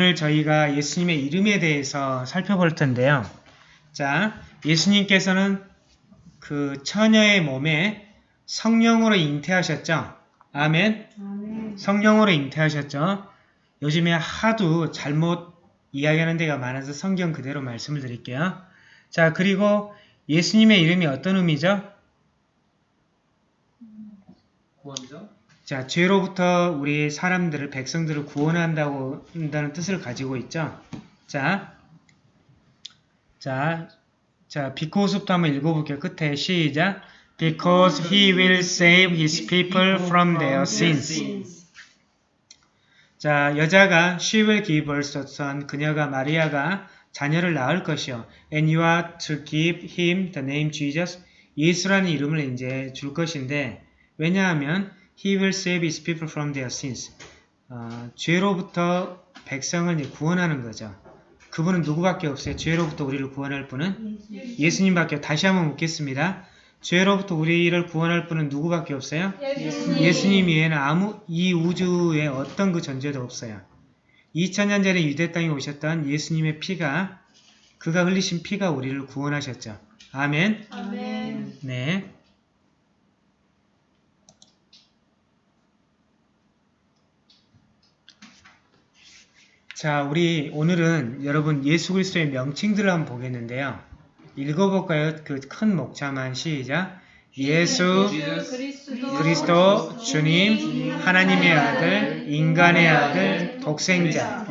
오늘 저희가 예수님의 이름에 대해서 살펴볼 텐데요. 자, 예수님께서는 그 처녀의 몸에 성령으로 잉태하셨죠. 아멘. 아멘. 성령으로 잉태하셨죠. 요즘에 하도 잘못 이야기하는 데가 많아서 성경 그대로 말씀을 드릴게요. 자, 그리고 예수님의 이름이 어떤 의미죠? 구원자? 자, 죄로부터 우리 사람들을, 백성들을 구원한다고 한다는 뜻을 가지고 있죠. 자, 자, 자, 비코스부터 한번 읽어볼게요. 끝에 시작. Because he will save his people from their sins. 자, 여자가 she will give birth son. 그녀가 마리아가 자녀를 낳을 것이요. And you are to give him the name Jesus. 예수라는 이름을 이제 줄 것인데 왜냐하면 he will save his people from their sins. 어, 죄로부터 백성을 구원하는 거죠. 그분은 누구밖에 없어요. 죄로부터 우리를 구원할 분은 예수님밖에 없- 다시 한번 묻겠습니다. 죄로부터 우리를 구원할 분은 누구밖에 없어요? 예수님. 예수님 외에는 아무 이 우주에 어떤 그 존재도 없어요. 2000년 전에 유대 땅에 오셨던 예수님의 피가 그가 흘리신 피가 우리를 구원하셨죠. 아멘. 아멘. 네. 자, 우리 오늘은 여러분 예수 그리스도의 명칭들을 한번 보겠는데요. 읽어볼까요? 그 큰 목차만 시작. 예수 그리스도, 주님 하나님의 아들 인간의 아들 독생자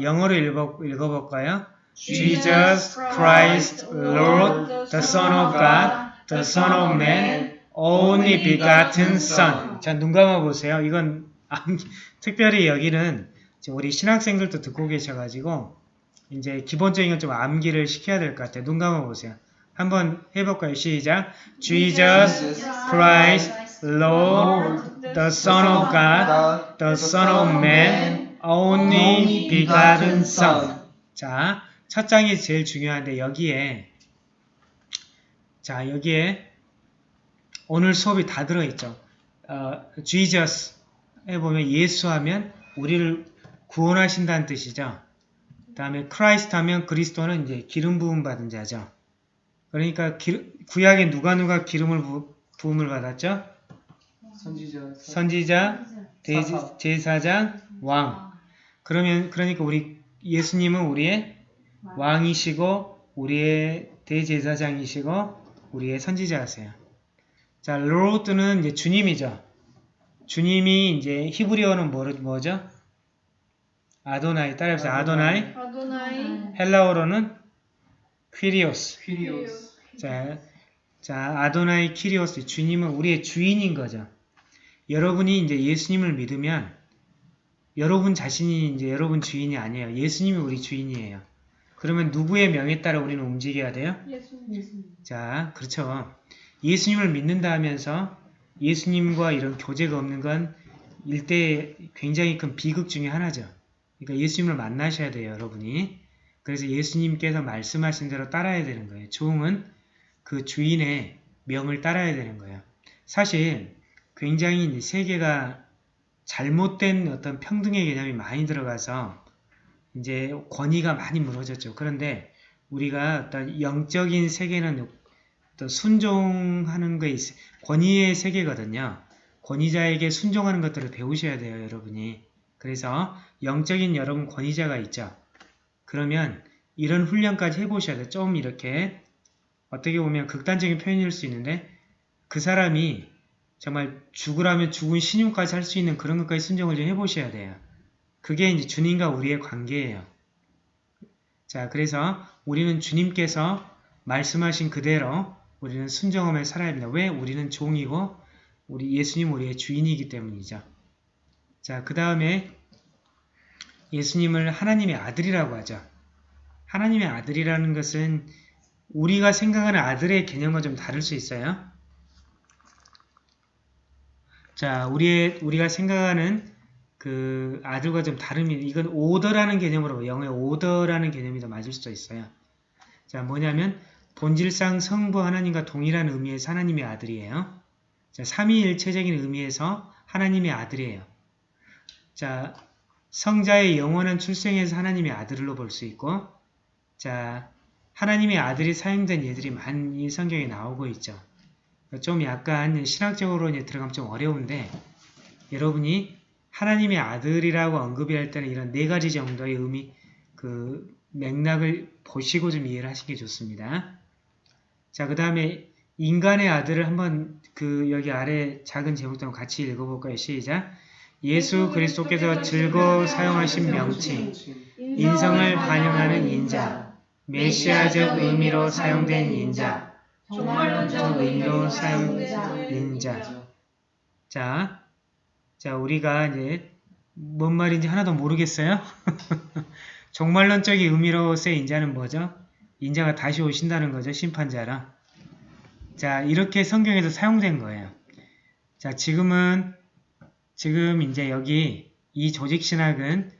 영어로 읽어, 읽어볼까요? Jesus Christ Lord the Son of God the Son of Man only begotten Son 자 눈 감아보세요. 이건 암- 특별히 여기는 우리 신학생들도 듣고 계셔가지고 이제 기본적인 건 좀 암기를 시켜야 될 것 같아요. 눈 감아보세요. 한번 해볼까요? 시작 Jesus Christ, Lord, the Son of God, the Son of Man, only begotten Son. 자, 첫 장이 제일 중요한데 여기에 자 여기에 오늘 수업이 다 들어있죠. 어, Jesus에 보면 예수하면 우리를 구원하신다는 뜻이죠. 그 다음에 Christ 하면 그리스도는 이제 기름 부음 받은 자죠. 그러니까 기- 구약에 누가 누가 기름을 부, 부음을 받았죠? 선지자 선지자, 대지. 제사장, 왕. 그러면 그러니까 우리 예수님은 우리의 왕이시고 우리의 대제사장이시고 우리의 선지자세요. 자, Lord는 이제 주님이죠. 주님이 이제 히브리어는 뭐, 뭐죠? 아도나이 따라해보세요. 아도나이. 아도나이 헬라어로는 퀴리오스. 퀴리오스 자, 자, 아도나이 키리오스, 주님은 우리의 주인인 거죠. 여러분이 이제 예수님을 믿으면 여러분 자신이 이제 여러분 주인이 아니에요. 예수님이 우리 주인이에요. 그러면 누구의 명에 따라 우리는 움직여야 돼요? 예수님. 자, 그렇죠. 예수님을 믿는다 하면서 예수님과 이런 교제가 없는 건 일대 굉장히 큰 비극 중에 하나죠. 그러니까 예수님을 만나셔야 돼요, 여러분이. 그래서 예수님께서 말씀하신 대로 따라야 되는 거예요. 종은 그 주인의 명을 따라야 되는 거예요. 사실 굉장히 이제 세계가 잘못된 어떤 평등의 개념이 많이 들어가서 이제 권위가 많이 무너졌죠. 그런데 우리가 어떤 영적인 세계는 또 순종하는 거에 있, 권위의 세계거든요. 권위자에게 순종하는 것들을 배우셔야 돼요, 여러분이. 그래서 영적인 여러분 권위자가 있죠. 그러면 이런 훈련까지 해보셔야 돼요. 좀 이렇게 어떻게 보면 극단적인 표현일 수 있는데 그 사람이 정말 죽으라면 죽은 신용까지 할 수 있는 그런 것까지 순종을 좀 해보셔야 돼요. 그게 이제 주님과 우리의 관계예요. 자, 그래서 우리는 주님께서 말씀하신 그대로 우리는 순종하며 살아야 합니다. 왜? 우리는 종이고 우리 예수님 우리의 주인이기 때문이죠. 자, 그 다음에 예수님을 하나님의 아들이라고 하죠. 하나님의 아들이라는 것은 우리가 생각하는 아들의 개념과 좀 다를 수 있어요. 자, 우리의, 우리가 생각하는 그 아들과 좀 다름이, 이건 오더라는 개념으로, 영어의 오더라는 개념이 더 맞을 수도 있어요. 자, 뭐냐면, 본질상 성부 하나님과 동일한 의미에서 하나님의 아들이에요. 자, 삼위일체적인 의미에서 하나님의 아들이에요. 자, 성자의 영원한 출생에서 하나님의 아들로 볼 수 있고 자 하나님의 아들이 사용된 예들이 많이 성경에 나오고 있죠. 좀 약간 신학적으로 이제 들어가면 좀 어려운데 여러분이 하나님의 아들이라고 언급할 때는 이런 네 가지 정도의 의미 그 맥락을 보시고 좀 이해를 하시는 게 좋습니다. 자, 그 다음에 인간의 아들을 한번 그 여기 아래 작은 제목도 같이 읽어볼까요? 시작. 예수 그리스도께서 즐거워 사용하신 명칭, 인성을 반영하는 인자, 메시아적 의미로 사용된 인자, 정말론적 의미로 사용된 인자. 자, 자 우리가 이제 뭔 말인지 하나도 모르겠어요? 종말론적인 의미로서의 인자는 뭐죠? 인자가 다시 오신다는 거죠, 심판자라. 자, 이렇게 성경에서 사용된 거예요. 자, 지금은, 지금 이제 여기 이 조직 신학은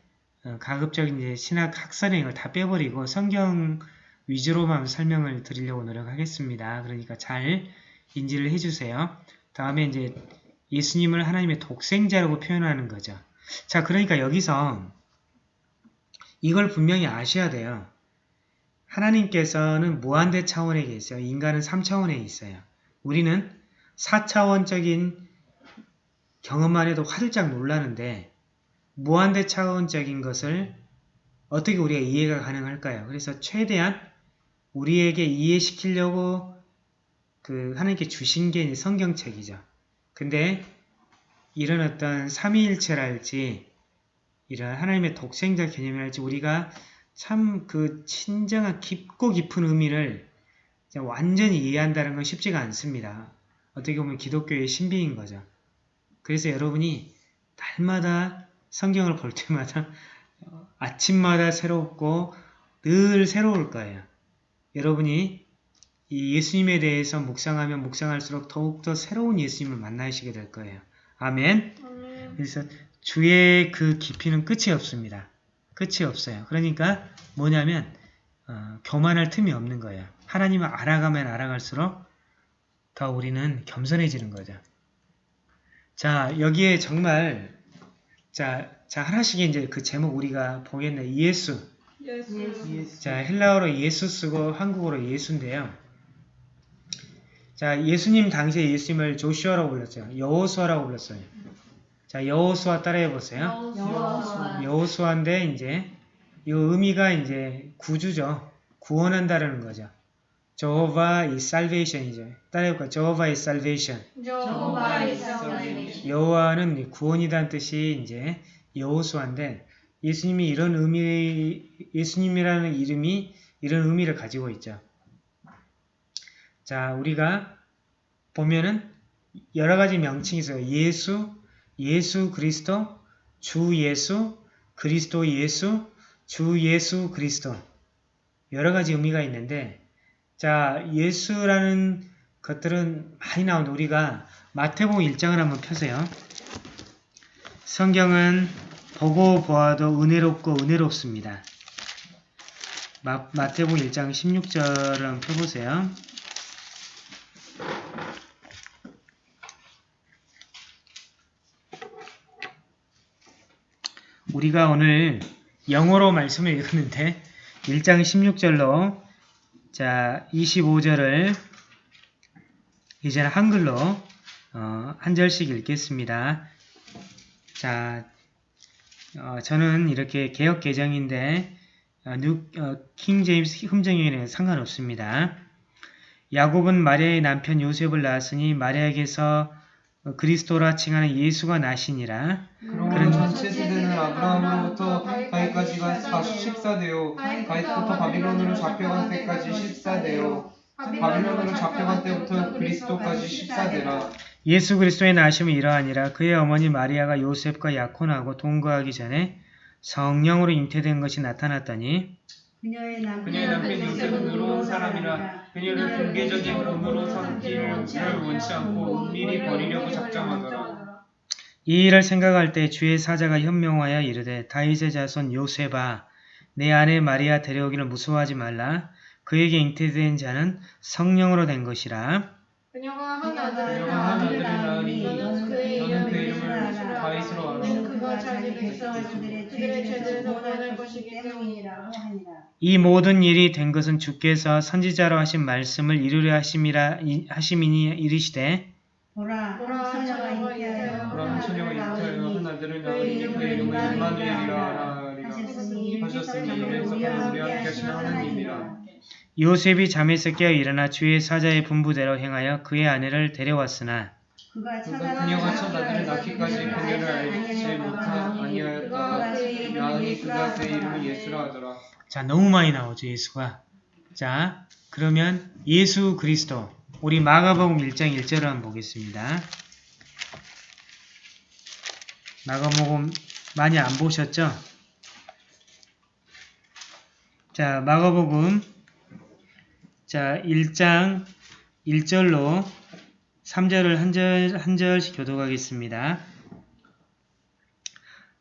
어, 가급적인 이제 신학 학설의 이걸 다 빼버리고 성경 위주로만 설명을 드리려고 노력하겠습니다. 그러니까 잘 인지를 해주세요. 다음에 이제 예수님을 하나님의 독생자라고 표현하는 거죠. 자, 그러니까 여기서 이걸 분명히 아셔야 돼요. 하나님께서는 무한대 차원에 계세요. 인간은 3차원에 있어요. 우리는 4차원적인 경험만 해도 화들짝 놀라는데 무한대 차원적인 것을 어떻게 우리가 이해가 가능할까요? 그래서 최대한 우리에게 이해시키려고 그 하나님께 주신 게 성경책이죠. 근데 이런 어떤 삼위일체랄지 이런 하나님의 독생자 개념이랄지 우리가 참 그 친정한 깊고 깊은 의미를 완전히 이해한다는 건 쉽지가 않습니다. 어떻게 보면 기독교의 신비인 거죠. 그래서 여러분이 날마다 성경을 볼 때마다 어, 아침마다 새롭고 늘 새로울 거예요. 여러분이 이 예수님에 대해서 묵상하면 묵상할수록 더욱더 새로운 예수님을 만나시게 될 거예요. 아멘. 그래서 주의 그 깊이는 끝이 없습니다. 끝이 없어요. 그러니까 뭐냐면 어, 교만할 틈이 없는 거예요. 하나님을 알아가면 알아갈수록 더 우리는 겸손해지는 거죠. 자 여기에 정말 자, 자 하나씩 이제 그 제목 우리가 보겠네. 예수. 예수. 자 헬라어로 예수 쓰고 한국어로 예수인데요. 자 예수님 당시에 예수님을 조슈아라고 불렀죠. 여호수아라고 불렀어요. 자 여호수아 따라해 보세요. 여호수아. 여호수아인데 이제 이 의미가 이제 구주죠. 구원한다라는 거죠. Jehovah is salvation이죠. 따라해볼까요? Jehovah is salvation. 여호와의 salvation. 여호와는 구원이란 뜻이 이제 여호수아인데 예수님이 이런 의미, 예수님이라는 이름이 이런 의미를 가지고 있죠. 자, 우리가 보면은 여러 가지 명칭이 있어요. 예수, 예수 그리스도, 주 예수, 그리스도 예수, 주 예수 그리스도. 여러 가지 의미가 있는데, 자, 예수라는 것들은 많이 나오는데, 우리가 마태복음 1장을 한번 펴세요. 성경은 보고 보아도 은혜롭고 은혜롭습니다. 마, 마태복음 1장 16절을 한번 펴보세요. 우리가 오늘 영어로 말씀을 읽었는데 1장 16절로 자 25절을 이제는 한글로 어, 한 절씩 읽겠습니다. 자, 어, 저는 이렇게 개역 개정인데 어, New, 어, King James 흠정에는 상관없습니다. 야곱은 마리아의 남편 요셉을 낳았으니 마리아에게서 어, 그리스도라 칭하는 예수가 나시니라. 그러므로 세대는 아브라함으로부터 다윗까지가 14대요. 다윗부터 바빌론으로 잡혀간 때까지 14대요. 바빌론으로 잡혀간 때부터 그리스도까지 14대라. 예수 그리스도의 나심은 이러하니라. 그의 어머니 마리아가 요셉과 약혼하고 동거하기 전에 성령으로 잉태된 것이 나타났더니 그녀의 그녀의 남편 요셉은 의로운 사람이라. 그녀를 공개적인 의무로 삼기를 원치 않고 은밀히 버리려고 작정하더라 이 일을 생각할 때 주의 사자가 현명하여 이르되 다윗의 자손 요셉아 내 아내 마리아 데려오기를 무서워하지 말라. 그에게 잉태된 자는 성령으로 된 것이라. 그녀가 한 그녀가 아들을 한 아들을 낳으니 낳으니 너는 그의 너는 그 이름을 이름을 예수라. 다윗으로 알아 이는 그가 자기 이는 백성을 그들의 죄들에서 구원할 것이기 때문이라고 하니라. 이 모든 일이 된 것은 주께서 선지자로 하신 말씀을 이루려 하심이라 이- 하심이니 이르시되 보라 보라 한 처녀가 잉태하여 그럼 처녀가 잉태하여 한 아들을 낳으니 이름을 그 이름을 임마누엘이라 하셨으니 하셨으니 이래서 우리와 함께 하시는 하나님이라. 요셉이 잠에 서 깨어 일어나 주의 사자의 분부대로 행하여 그의 아내를 데려왔으나 그가 그녀가 첫 아들을 낳기까지 그녀를 알지 못하 아니하였다가 나으니 그가 그의 이름을 예수라 하더라. 자 너무 많이 나오죠 예수가. 자 그러면 예수 그리스도 우리 마가복음 1장 1절을 한번 보겠습니다 마가복음 많이 안 보셨죠? 자 마가복음 자 1장 1절로 3절을 한 절 한 절씩 교독하겠습니다.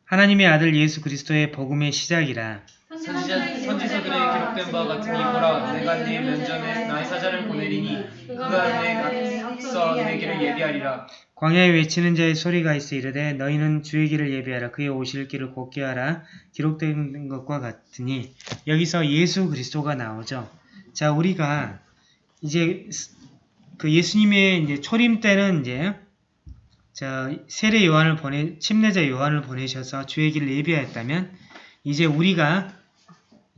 하나님의 아들 예수 그리스도의 복음의 시작이라 선지자, 선지서들에 기록된 바와 같으니 보라 내가 네 면전에 나의 사자를 보내리니 그가 내 앞서 내 길을 예비하리라. 광야에 외치는 자의 소리가 있어 이르되 너희는 주의 길을 예비하라. 그의 오실 길을 곧게 하라. 기록된 것과 같으니 여기서 예수 그리스도가 나오죠. 자 우리가 이제 그 예수님의 이제 초림 때는 이제 자 세례 요한을 보내 침례자 요한을 보내셔서 주의 길을 예비하였다면 이제 우리가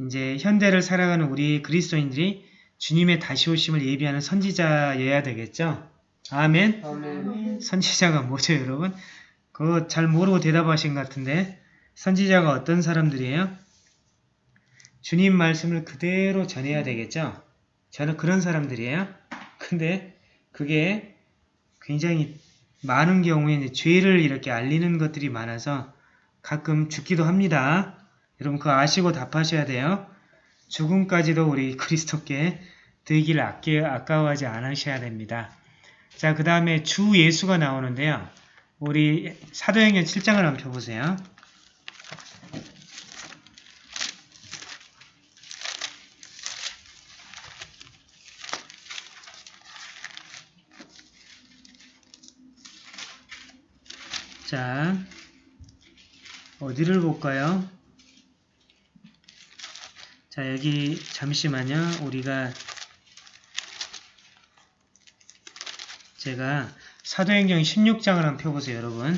이제 현대를 살아가는 우리 그리스도인들이 주님의 다시 오심을 예비하는 선지자여야 되겠죠. 아멘. 아멘 선지자가 뭐죠, 여러분? 그거 잘 모르고 대답하신 것 같은데 선지자가 어떤 사람들이에요? 주님 말씀을 그대로 전해야 되겠죠? 저는 그런 사람들이에요. 근데 그게 굉장히 많은 경우에 죄를 이렇게 알리는 것들이 많아서 가끔 죽기도 합니다. 여러분 그거 아시고 답하셔야 돼요. 죽음까지도 우리 그리스도께 드리기를 아껴, 아까워하지 않으셔야 됩니다. 자, 그 다음에 주 예수가 나오는데요. 우리 사도행전 7장을 한번 펴보세요. 자, 어디를 볼까요? 자, 여기 잠시만요. 우리가 제가 사도행전 16장을 한번 펴보세요, 여러분.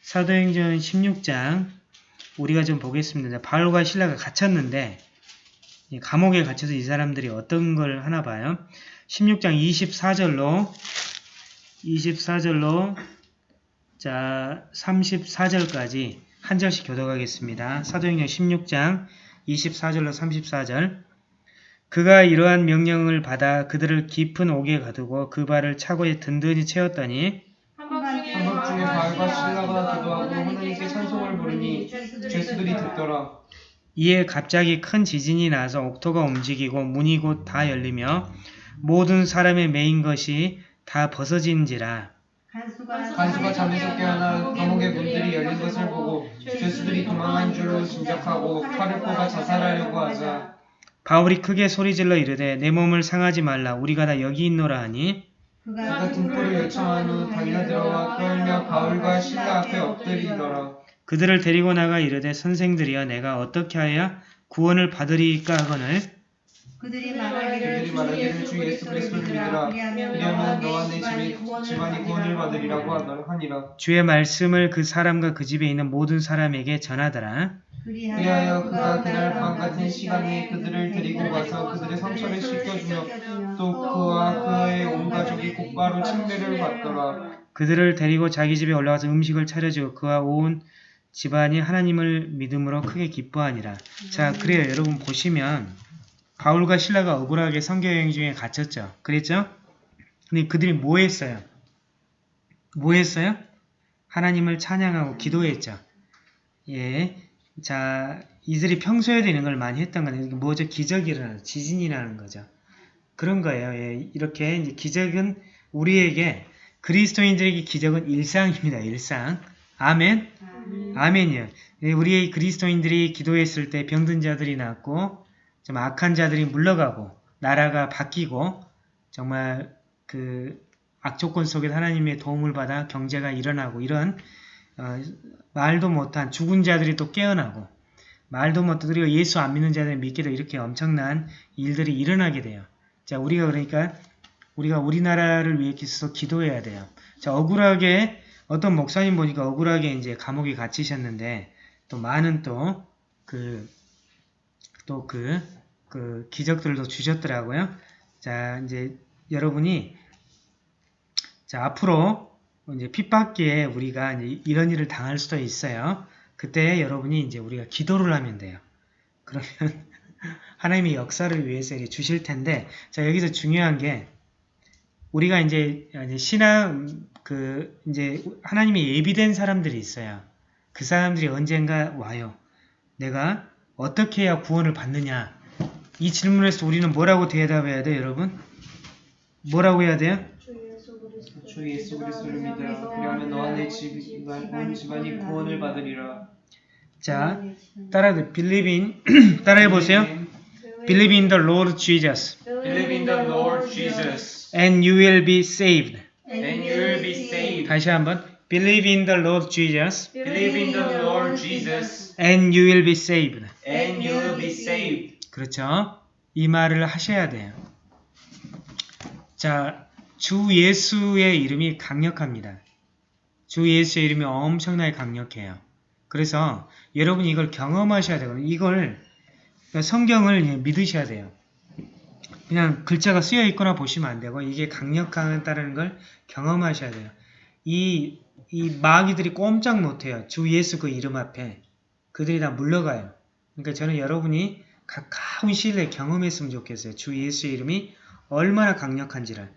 사도행전 16장 우리가 좀 보겠습니다. 바울과 신라가 갇혔는데 이 감옥에 갇혀서 이 사람들이 어떤 걸 하나 봐요. 16장 24절로 24절로 자 34절까지 한 절씩 교독하겠습니다. 사도행전 16장 24절로 34절. 그가 이러한 명령을 받아 그들을 깊은 옥에 가두고 그 발을 차고에 든든히 채웠더니 한밤중에 바알과 신라가 기도하고 하나님께 찬송을 부르니 죄수들이 듣더라. 이에 갑자기 큰 지진이 나서 옥토가 움직이고 문이 곧 다 열리며 모든 사람의 메인 것이 다 벗어진지라 간수가 간수가 잠에서 깨어나 감옥의 문들이 열린 것을 보고 죄수들이 도망한 줄로 짐작하고 칼을 뽑아 자살하려고 하자. 바울이 크게 소리질러 이르되 내 몸을 상하지 말라. 우리가 다 여기 있노라 하니? 그가 등불을 요청한 후 달려들어와 끌며 바울과 신라 앞에 엎드리더라. 그들을 데리고 나가 이르되 선생들이여 내가 어떻게 하여 구원을 받으리까 하거늘 그들이 말하기를 주 예수 그리스도를 믿으라. 그리하면 너와 내 집이 집안이 구원을 받으리라고 하니라. 주의 말씀을 그 사람과 그 집에 있는 모든 사람에게 전하더라. 그리하여 그가 그날 밤 같은 시간에 그들을 데리고 가서 그들의 상처를 씻겨주며 또 그와 그의 온 가족이 곧바로 침례를 받더라. 그들을 데리고 자기 집에 올라가서 음식을 차려주고 그와 온 집안이 하나님을 믿음으로 크게 기뻐하니라. 자, 그래요. 여러분 보시면 바울과 신라가 억울하게 성교여행 중에 갇혔죠. 그랬죠? 근데 그들이 뭐 했어요? 뭐 했어요? 하나님을 찬양하고 기도했죠. 예. 자, 이들이 평소에 되는 걸 많이 했던 거는 이게 뭐죠? 기적이 일어나는 지진이 나는 거죠. 그런 거예요. 예. 이렇게 이제 기적은 우리에게 그리스도인들에게 기적은 일상입니다. 일상. 아멘. 아멘이요. 예, 우리 그리스도인들이 기도했을 때 병든 자들이 낫고 좀 악한 자들이 물러가고 나라가 바뀌고 정말 그 악조건 속에서 하나님의 도움을 받아 경제가 일어나고 이런 어, 말도 못한 죽은 자들이 또 깨어나고 말도 못한 그리고 예수 안 믿는 자들이 되고 이렇게 엄청난 일들이 일어나게 돼요. 자 우리가 그러니까 우리가 우리나라를 위해 기서 기도해야 돼요. 자 억울하게 어떤 목사님 보니까 억울하게 이제 감옥에 갇히셨는데 또 많은 또 그 또그그 기적들도 주셨더라고요. 자 이제 여러분이 자 앞으로 이제 핍박기에 우리가 이제 이런 일을 당할 수도 있어요. 그때 여러분이 이제 우리가 기도를 하면 돼요. 그러면 하나님의 역사를 위해서 이렇게 주실 텐데 자 여기서 중요한 게 우리가 이제 신앙 그 이제 하나님이 예비된 사람들이 있어요. 그 사람들이 언젠가 와요. 내가 어떻게 해야 구원을 받느냐? 이 질문에서 우리는 뭐라고 대답해야 돼요, 여러분? 뭐라고 해야 돼요? 주 예수 그리스도 주 예수 그리스도를 믿으라 그리하면 너와 내 집안 온 집안이 구원을 받으리라 자, 따라 believe in 따라해 보세요. Believe in the Lord Jesus Believe in the Lord Jesus and you will be saved. and you will be saved 다시 한번 Believe in the Lord Jesus Believe in the Lord Jesus and you will be saved. and you will be saved 그렇죠? 이 말을 하셔야 돼요. 자, 주 예수의 이름이 강력합니다. 주 예수의 이름이 엄청나게 강력해요. 그래서 여러분이 이걸 경험하셔야 되거든요. 이걸 그러니까 성경을 예, 믿으셔야 돼요. 그냥 글자가 쓰여 있거나 보시면 안 되고 이게 강력하다는 걸 경험하셔야 돼요. 이, 이 마귀들이 꼼짝 못해요. 주 예수 그 이름 앞에. 그들이 다 물러가요. 그러니까 저는 여러분이 가까운 시일 내에 경험했으면 좋겠어요. 주 예수의 이름이 얼마나 강력한지를.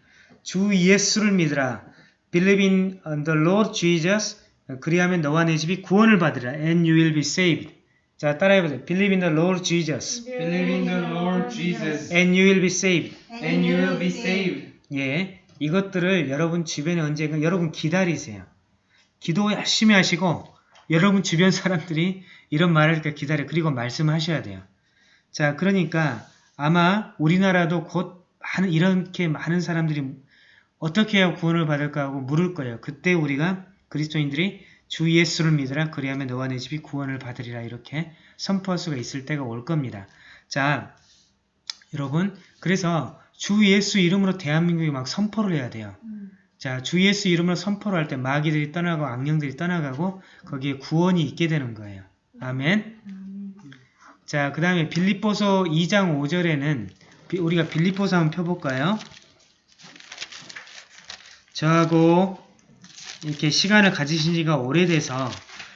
주 예수를 믿으라. Believe in the Lord Jesus. 그리하면 너와 내 집이 구원을 받으라. And you will be saved. 자, 따라해보세요. Believe in the Lord Jesus. Believe in the Lord Jesus And you will be saved. and you will be saved 예, 이것들을 여러분 주변에 언젠가 여러분 기다리세요. 기도 열심히 하시고 여러분 주변 사람들이 이런 말을 이렇게 기다려 그리고 말씀하셔야 돼요. 자, 그러니까 아마 우리나라도 곧 많은 이렇게 많은 사람들이 어떻게 해야 구원을 받을까 하고 물을 거예요. 그때 우리가 그리스도인들이 주 예수를 믿으라 그리하면 너와 내 집이 구원을 받으리라 이렇게 선포할 수가 있을 때가 올 겁니다. 자, 여러분 그래서 주 예수 이름으로 대한민국이 막 선포를 해야 돼요. 자, 주 예수 이름으로 선포를 할 때 마귀들이 떠나고 악령들이 떠나가고 거기에 구원이 있게 되는 거예요. 아멘. 자, 그 다음에 빌립보서 2장 5절에는 우리가 빌립보서 한번 펴볼까요? 저하고 이렇게 시간을 가지신 지가 오래돼서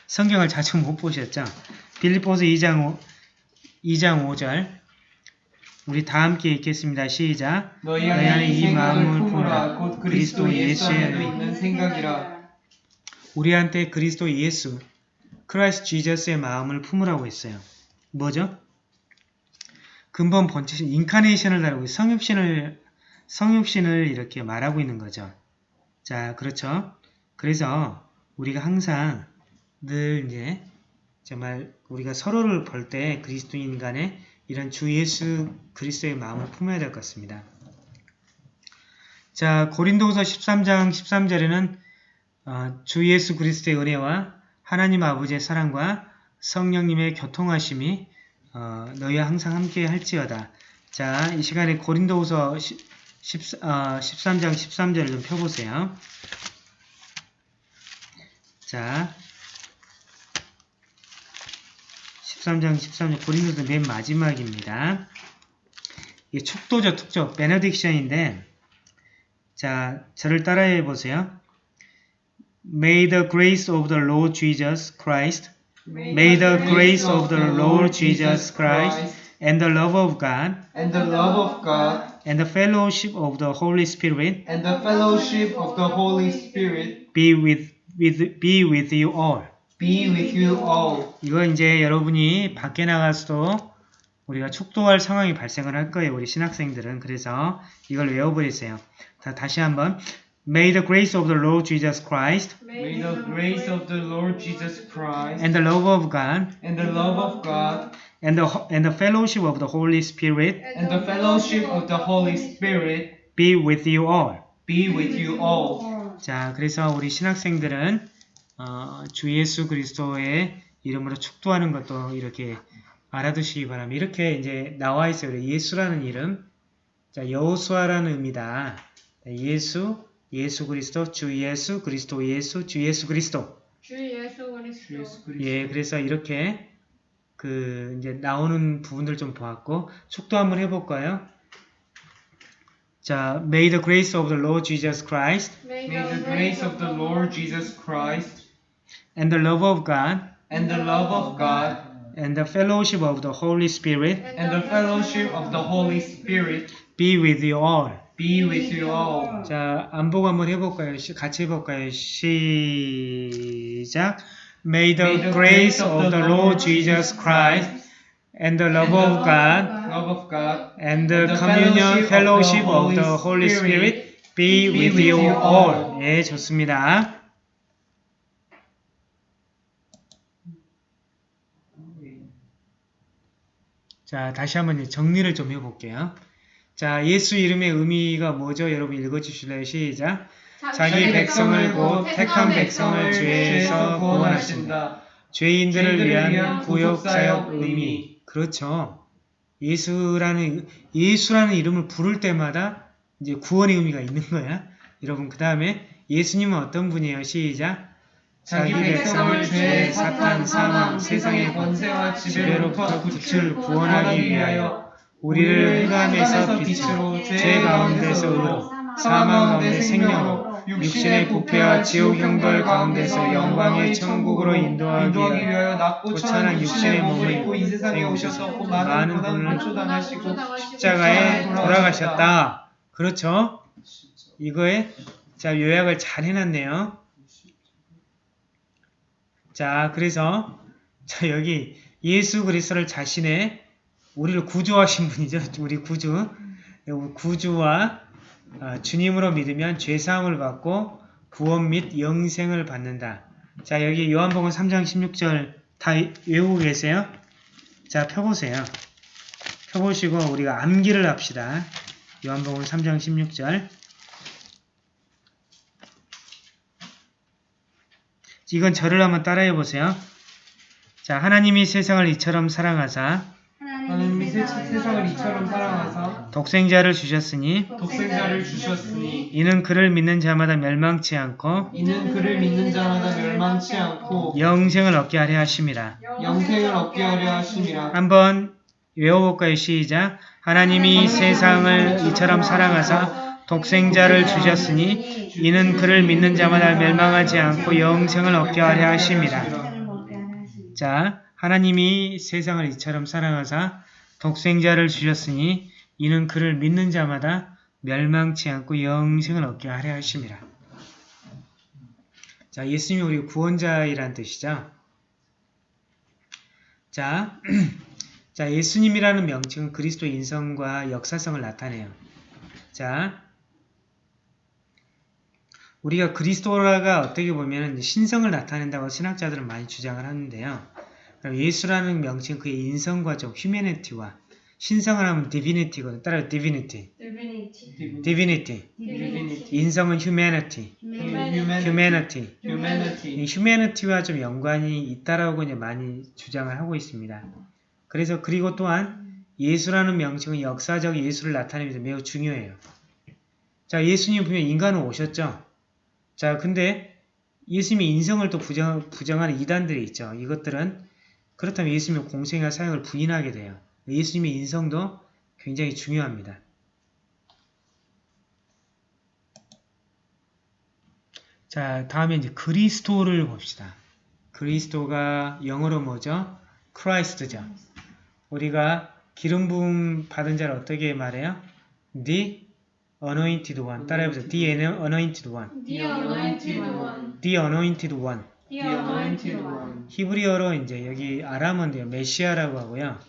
성경을 자주 못 보셨죠? 빌립보서 2장 5, 2장 5절 우리 다 함께 읽겠습니다. 시작. 너희 안에 안에 이 마음을 품으라 곧 그리스도 예수 안에도 있는 생각이라 우리한테 그리스도 예수, Christ Jesus의 마음을 품으라고 했어요. 뭐죠? 근본 본체신 incarnation을 다루고 성육신을 성육신을 이렇게 말하고 있는 거죠. 자, 그렇죠? 그래서 우리가 항상 늘 이제 정말 우리가 서로를 볼 때 그리스도인 간에 이런 주 예수 그리스도의 마음을 품어야 될 것 같습니다. 자, 고린도후서 13장 13절에는 어, 주 예수 그리스도의 은혜와 하나님 아버지의 사랑과 성령님의 교통하심이 어, 너희와 항상 함께 할지어다. 자, 이 시간에 고린도후서 10, 10, 어, 13장 13절을 좀 펴보세요. 자, 13장 13절 고린도서 맨 마지막입니다. 이게 촉도죠, 촉조. 베네딕션인데 자, 저를 따라해 보세요. May the grace of the Lord Jesus Christ, may the grace of the Lord Jesus Christ, and the love of God, and the love of God and the fellowship of the Holy Spirit and the fellowship of the Holy Spirit be with, with, be with you all. be with you all. 이거 이제 여러분이 밖에 나가서도 우리가 축도할 상황이 발생을 할 거예요. 우리 신학생들은. 그래서 이걸 외워버리세요. 자, 다시 한번. May the grace of the Lord Jesus Christ May the grace of the Lord Jesus Christ and the love of God and the love of God and the, and the fellowship of the Holy Spirit and the fellowship of the Holy Spirit be with you all. be with you all. 자, 그래서 우리 신학생들은 어, 주 예수 그리스도의 이름으로 축도하는 것도 이렇게 알아두시기 바랍니다. 이렇게 이제 나와 있어요. 예수라는 이름. 자, 여호수아라는 의미다. 예수, 예수 그리스도, 주 예수, 그리스도 예수, 주 예수 그리스도. 주 예수 그리스도. 예, 그래서 이렇게 그 이제 나오는 부분들 좀 보았고 축도 한번 해볼까요? 자, May the grace of the Lord Jesus Christ May May the grace of the Lord Jesus Christ and the love of God and the love of God and the fellowship of the Holy Spirit and the fellowship of the Holy Spirit be with you all. Be with you all. 자, 안보고 한번 해볼까요? 시- 같이 해볼까요? 시작. May the grace of the Lord Jesus Christ and the love of God Love of God and the communion fellowship of the Holy Spirit be with you all. 예, 좋습니다. 자, 다시 한번 정리를 좀 해볼게요. 자, 예수 이름의 의미가 뭐죠? 여러분 읽어주실래요? 시작. 자기 백성을 곧 택한 백성을 죄에서 구원하신다. 죄인들을 위한 구역사역 의미. 그렇죠. 예수라는 예수라는 이름을 부를 때마다 이제 구원의 의미가 있는 거야. 여러분 그 다음에 예수님은 어떤 분이에요? 시작. 자기 백성을 죄, 사탄, 사망, 세상의 권세와 지배로부터 구출, 구원하기 위하여 우리를 흑암에서 빛으로 죄 가운데서 의로 사망 가운데 생명으로 육신의 부패와 지옥 형벌 가운데서 영광의 천국으로 인도하기 위하여 위하여 낮고 고찬한 천한 육신의 몸을 입고 이 세상에 오셔서 그 많은 분을 초당하시고 십자가에 돌아가셨다. 그렇죠? 이거에 자 요약을 잘 해놨네요. 자 그래서 자 여기 예수 그리스도를 자신의 우리를 구주하신 분이죠. 우리 구주 구주와 아, 주님으로 믿으면 죄사함을 받고 구원 및 영생을 받는다. 자 여기 요한복음 3장 16절 다 외우고 계세요? 자 펴보세요. 펴보시고 우리가 암기를 합시다. 요한복음 3장 16절 이건 저를 한번 따라해 보세요. 자, 하나님이 세상을 이처럼 사랑하사 하나님이 세- 세상을 이처럼 사랑하사 독생자를 주셨으니 독생자를 주셨으니 이는 그를 믿는 자마다 멸망치 않고 이는 그를 믿는 자마다 멸망치 않고 영생을 얻게 하려 하심이라. 영생을 얻게 하려 하심이라 한번 외워볼까요? 시작. 하나님이 세상을 이처럼 사랑하사 독생자를 주셨으니 이는 그를 믿는 자마다 멸망하지 않고 영생을 얻게 하려 하심이라. 자, 하나님이 세상을 이처럼 사랑하사 독생자를 주셨으니 이는 그를 믿는 자마다 멸망치 않고 영생을 얻게 하려 하심이라. 자, 예수님이 우리 구원자이란 뜻이죠. 자, 자, 예수님이라는 명칭은 그리스도 인성과 역사성을 나타내요. 자, 우리가 그리스도라가 어떻게 보면 신성을 나타낸다고 신학자들은 많이 주장을 하는데요. 예수라는 명칭 그의 인성과 좀 휴메니티와 신성을 하면 divinity거든. 따라. Divinity. divinity. Divinity, 인성은 humanity. humanity, 이 humanity와 좀 연관이 있다라고 이제 많이 주장을 하고 있습니다. 그래서 그리고 또한 예수라는 명칭은 역사적 예수를 나타내면서 매우 중요해요. 자, 예수님 분명 인간으로 오셨죠. 자, 근데 예수님의 인성을 또 부정, 부정하는 이단들이 있죠. 이것들은 그렇다면 예수님의 공생애 사역을 부인하게 돼요. 예수님의 인성도 굉장히 중요합니다. 자, 다음에 이제 그리스도를 봅시다. 그리스도가 영어로 뭐죠? Christ죠. 우리가 기름 부음 받은 자를 어떻게 말해요? The anointed one. 따라해보세요. The anointed one. The anointed one. The anointed one. The anointed one. 히브리어로 이제 여기 아람어인데요. 메시아라고 하고요.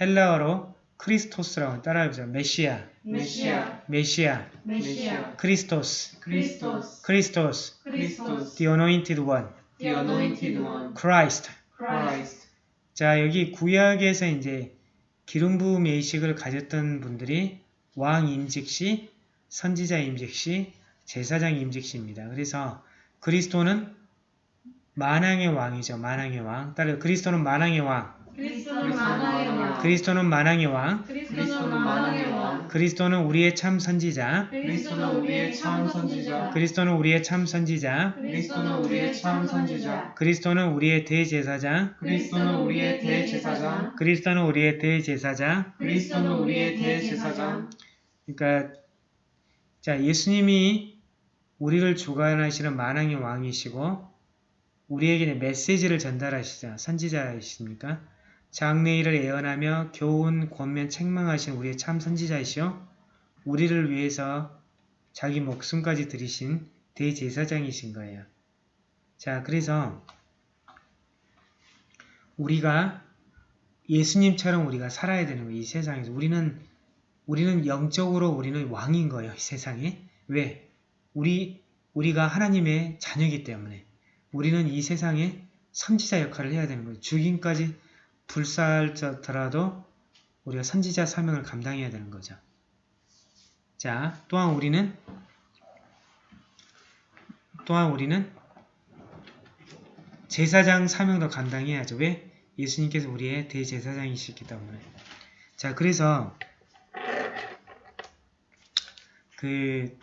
헬라어로 크리스토스라고 따라해보세요. 메시아, 메시아. 메시아, 메시아. 크리스토스, 크리스토스. 크리스토스, 크리스토스. the anointed one, the anointed one, Christ. Christ. 자, 여기 구약에서 이제 기름 부음 예식을 가졌던 분들이 왕 임직 시, 선지자 임직 시, 제사장 임직시입니다. 그래서 그리스도는 만왕의 왕이죠. 만왕의 왕. 따라 그리스도는 만왕의 왕. 그리스도는 만왕의 왕. 그리스도는 만왕의 왕. 그리스도는 만왕의 왕. 그리스도는 우리의 참 선지자. 그리스도는 우리의 참 선지자. 그리스도는 우리의 참 선지자. 그리스도는 우리의 참 선지자. 그리스도는 우리의 대제사장. 그리스도는 우리의 대제사장. 그리스도는 우리의 대제사장. 그리스도는 우리의 대제사장. 그러니까 자 예수님이 우리를 주관하시는 만왕의 왕이시고 우리에게 메시지를 전달하시자 선지자이십니까? 장래일을 예언하며 교훈, 권면, 책망하신 우리의 참 선지자이시오. 우리를 위해서 자기 목숨까지 들이신 대제사장이신 거예요. 자, 그래서 우리가 예수님처럼 우리가 살아야 되는 거예요. 이 세상에서. 우리는 우리는 영적으로 우리는 왕인 거예요. 이 세상에. 왜? 우리 우리가 하나님의 자녀이기 때문에. 우리는 이 세상에 선지자 역할을 해야 되는 거예요. 죽임까지 불사할더라도 우리가 선지자 사명을 감당해야 되는 거죠. 자, 또한 우리는 또한 우리는 제사장 사명도 감당해야죠. 왜? 예수님께서 우리의 대제사장이시기 때문에. 자, 그래서 그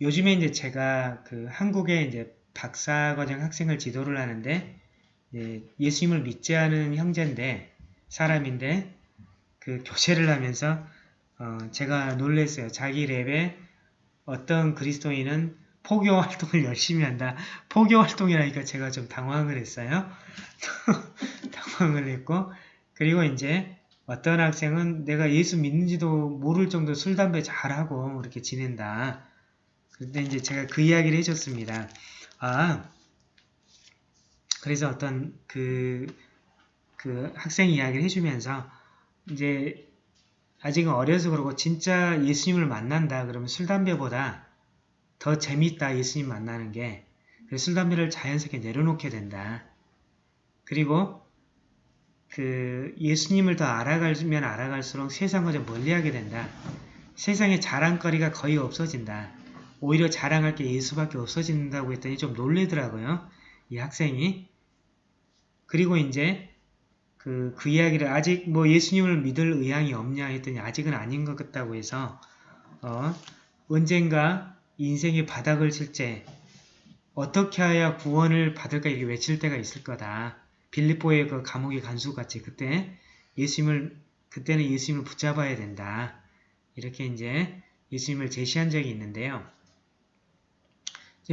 요즘에 이제 제가 그 한국에 이제 박사과정 학생을 지도를 하는데 이제 예수님을 믿지 않은 형제인데 사람인데 그 교제를 하면서 어 제가 놀랬어요. 자기 랩에 어떤 그리스도인은 포교 활동을 열심히 한다. 포교 활동이라니까 제가 좀 당황을 했어요. 당황을 했고 그리고 이제 어떤 학생은 내가 예수 믿는지도 모를 정도 술, 담배 잘하고 이렇게 지낸다. 그때 이제 제가 그 이야기를 해줬습니다. 아, 그래서 어떤 그, 그 학생 이야기를 해주면서 이제 아직은 어려서 그러고 진짜 예수님을 만난다 그러면 술, 담배보다 더 재밌다 예수님 만나는 게 술, 담배를 자연스럽게 내려놓게 된다. 그리고 그 예수님을 더 알아가면 알아갈수록 세상과 좀 멀리하게 된다. 세상에 자랑거리가 거의 없어진다. 오히려 자랑할 게 예수밖에 없어진다고 했더니 좀 놀래더라고요. 이 학생이. 그리고 이제 그, 그 이야기를 아직 뭐 예수님을 믿을 의향이 없냐 했더니 아직은 아닌 것 같다고 해서 어, 언젠가 인생의 바닥을 칠 때 어떻게 해야 구원을 받을까 이렇게 외칠 때가 있을 거다. 빌립보의 그 감옥의 간수같이 그때 예수님을 그때는 예수님을 붙잡아야 된다. 이렇게 이제 예수님을 제시한 적이 있는데요.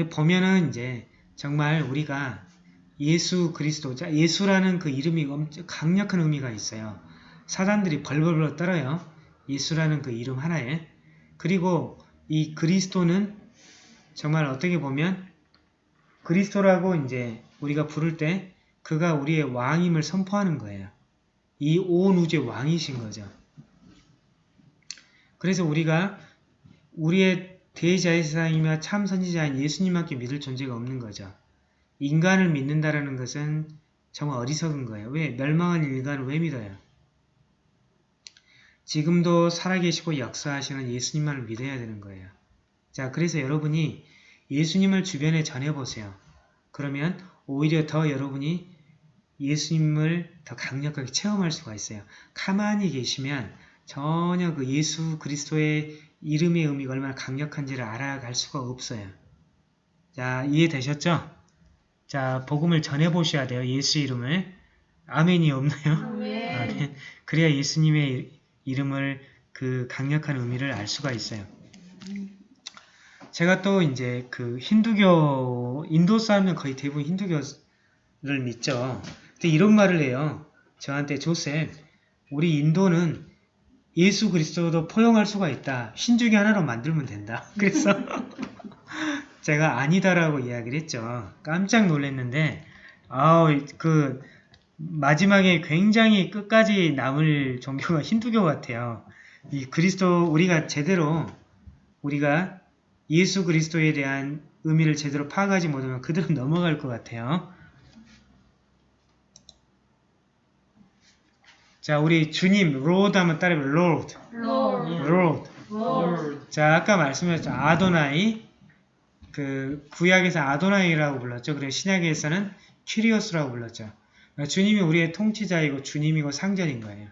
보면은 이제 정말 우리가 예수 그리스도, 자, 예수라는 그 이름이 엄청 강력한 의미가 있어요. 사단들이 벌벌벌 떨어요. 예수라는 그 이름 하나에. 그리고 이 그리스도는 정말 어떻게 보면 그리스도라고 이제 우리가 부를 때 그가 우리의 왕임을 선포하는 거예요. 이 온 우주의 왕이신 거죠. 그래서 우리가 우리의 대제사장이며 참 선지자인 예수님밖에 믿을 존재가 없는 거죠. 인간을 믿는다라는 것은 정말 어리석은 거예요. 왜? 멸망한 인간을 왜 믿어요? 지금도 살아계시고 역사하시는 예수님만을 믿어야 되는 거예요. 자, 그래서 여러분이 예수님을 주변에 전해보세요. 그러면 오히려 더 여러분이 예수님을 더 강력하게 체험할 수가 있어요. 가만히 계시면 전혀 그 예수 그리스도의 이름의 의미가 얼마나 강력한지를 알아갈 수가 없어요. 자, 이해되셨죠? 자, 복음을 전해보셔야 돼요. 예수 이름을. 아멘이 없나요? 아멘. 아멘. 그래야 예수님의 이름을 그 강력한 의미를 알 수가 있어요. 제가 또 이제 그 힌두교, 인도 사람은 거의 대부분 힌두교를 믿죠. 근데 이런 말을 해요. 저한테 조셉, 우리 인도는 예수 그리스도도 포용할 수가 있다. 신주교 하나로 만들면 된다. 그래서 제가 아니다라고 이야기를 했죠. 깜짝 놀랐는데, 아우, 그, 마지막에 굉장히 끝까지 남을 종교가 힌두교 같아요. 이 그리스도, 우리가 제대로, 우리가 예수 그리스도에 대한 의미를 제대로 파악하지 못하면 그대로 넘어갈 것 같아요. 자, 우리 주님, Lord 하면 따라해요. Lord. Lord. Lord. Lord. 자, 아까 말씀하셨죠. 아도나이, 그 구약에서 아도나이라고 불렀죠. 그리고 신약에서는 키리오스라고 불렀죠. 그러니까 주님이 우리의 통치자이고 주님이고 상전인 거예요.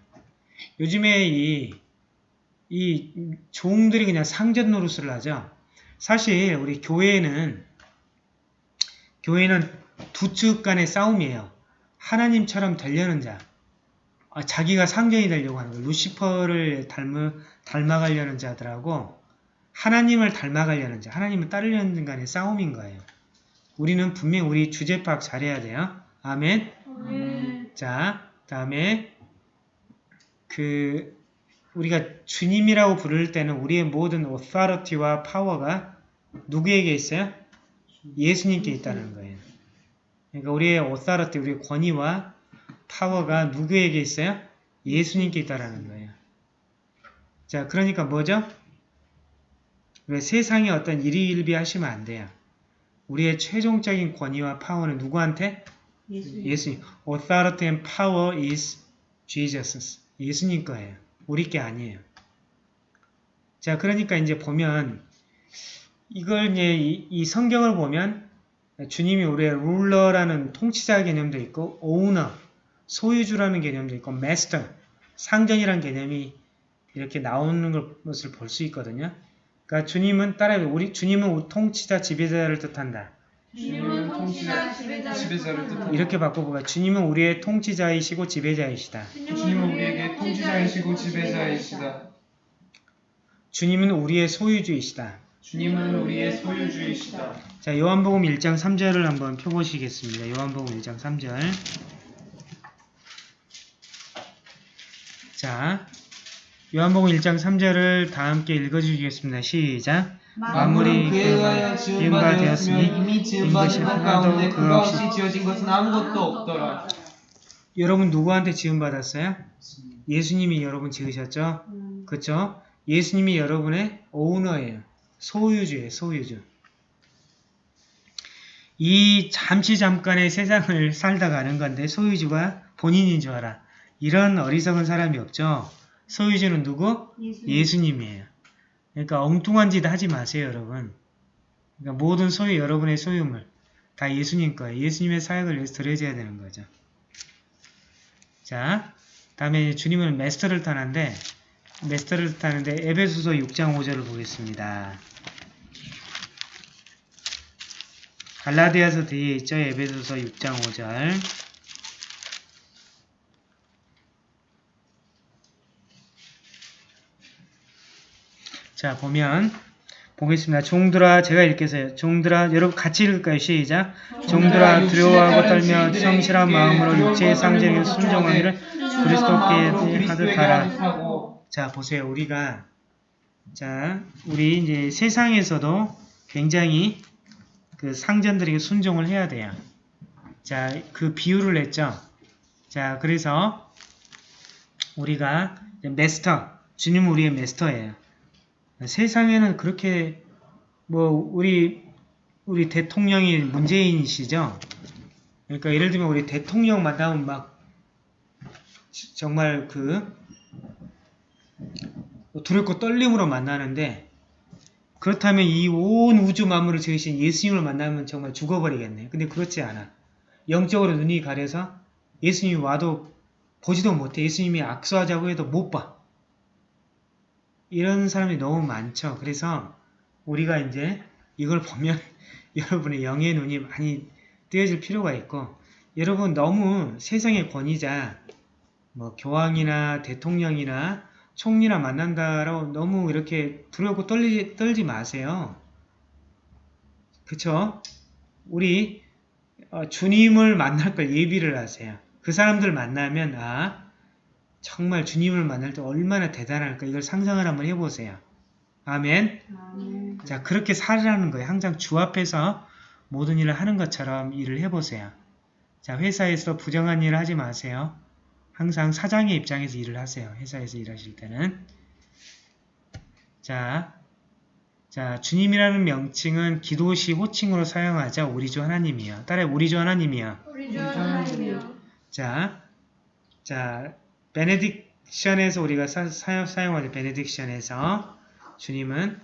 요즘에 이, 이 종들이 그냥 상전 노릇을 하죠. 사실 우리 교회는 교회는 두 측 간의 싸움이에요. 하나님처럼 되려는 자, 아, 자기가 상전이 되려고 하는 거예요. 루시퍼를 닮아, 닮아가려는 자들하고 하나님을 닮아가려는 자, 하나님을 따르려는 간의 싸움인 거예요. 우리는 분명 우리 주제 파악 잘해야 돼요. 아멘. 아멘. 자, 다음에 그 우리가 주님이라고 부를 때는 우리의 모든 authority와 파워가 누구에게 있어요? 예수님께 있다는 거예요. 그러니까 우리의 authority, 우리의 권위와 파워가 누구에게 있어요? 예수님께 있다라는 거예요. 자, 그러니까 뭐죠? 왜 세상에 어떤 일희일비 하시면 안 돼요. 우리의 최종적인 권위와 파워는 누구한테? 예수. 예수님. Authority and power is Jesus. 예수님 거예요. 우리 게 아니에요. 자, 그러니까 이제 보면 이걸 이제 이, 이 성경을 보면 주님이 우리의 룰러라는 통치자 개념도 있고 오너, 소유주라는 개념도 있고 마스터, 상전이라는 개념이 이렇게 나오는 걸- 것을 볼 수 있거든요. 그러니까 주님은 따라해 우리 주님은 통치자 지배자를 뜻한다. 주님은 통치자 지배자를 지배자를 뜻한다. 이렇게 바꿔보면 주님은 우리의 통치자이시고 지배자이시다. 주님은 우리에게 통치자이시고 지배자이시다. 주님은 우리의 소유주이시다. 주님은 우리의 소유주이시다. 자, 요한복음 1장 3절을 한번 펴보시겠습니다. 요한복음 1장 3절. 자, 요한복음 1장 3절을 다 함께 읽어주시겠습니다. 시작. 만물이 그에 의하여 지은 바 되었으며 이미 지은 바 가운데 그가 없이 지어진 것은 아무것도 없더라. 여러분 누구한테 지음받았어요? 예수님이 여러분 지으셨죠? 음. 그쵸? 예수님이 여러분의 오너예요. 소유주예요. 소유주. 이 잠시 잠깐의 세상을 살다 가는 건데 소유주가 본인인 줄 알아. 이런 어리석은 사람이 없죠. 소유주는 누구? 예수. 예수님 이에요. 그러니까 엉뚱한 짓 하지 마세요, 여러분. 그러니까 모든 소유, 여러분의 소유물 다 예수님 거예요. 예수님의 사역을 위해서 드려져야 되는 거죠. 자, 다음에 주님은 메스터를 타는데 메스터를 타는데 에베소서 6장 5절을 보겠습니다. 갈라디아서 뒤에 있죠. 에베소서 6장 5절. 자, 보면 보겠습니다. 종들아 제가 읽겠어요. 종들아 여러분 같이 읽을까요? 시작. 종들아 두려워하고 떨며 성실한 마음으로 육체의 상징에 순종하기를 그리스도께 하듯 하라. 하고 자, 보세요. 우리가 자, 우리 이제 세상에서도 굉장히 그 상전들에게 순종을 해야 돼요. 자, 그 비유를 냈죠. 자, 그래서 우리가 메스터, 주님은 우리의 메스터예요. 세상에는 그렇게 뭐 우리 우리 대통령이 문재인이시죠. 그러니까 예를 들면 우리 대통령 만나면 막 정말 그 두렵고 떨림으로 만나는데 그렇다면 이 온 우주 만물을 지으신 예수님을 만나면 정말 죽어버리겠네요. 근데 그렇지 않아. 영적으로 눈이 가려서 예수님이 와도 보지도 못해. 예수님이 악수하자고 해도 못 봐. 이런 사람이 너무 많죠. 그래서 우리가 이제 이걸 보면 여러분의 영의 눈이 많이 띄어질 필요가 있고 여러분 너무 세상의 권위자 뭐 교황이나 대통령이나 총리나 만난다라고 너무 이렇게 두렵고 떨리, 떨지 마세요. 그쵸? 우리 어, 주님을 만날 걸 예비를 하세요. 그 사람들 만나면 아 정말 주님을 만날 때 얼마나 대단할까 이걸 상상을 한번 해보세요. 아멘. 아멘. 자 그렇게 살으라는 거예요. 항상 주 앞에서 모든 일을 하는 것처럼 일을 해보세요. 자 회사에서 부정한 일을 하지 마세요. 항상 사장의 입장에서 일을 하세요. 회사에서 일하실 때는. 자, 자 주님이라는 명칭은 기도시 호칭으로 사용하자 우리 주 하나님이요. 따라 우리 주 하나님이요. 우리 주 하나님이여. 자, 자 베네딕션에서 우리가 사, 사용, 사용하죠. 베네딕션에서 주님은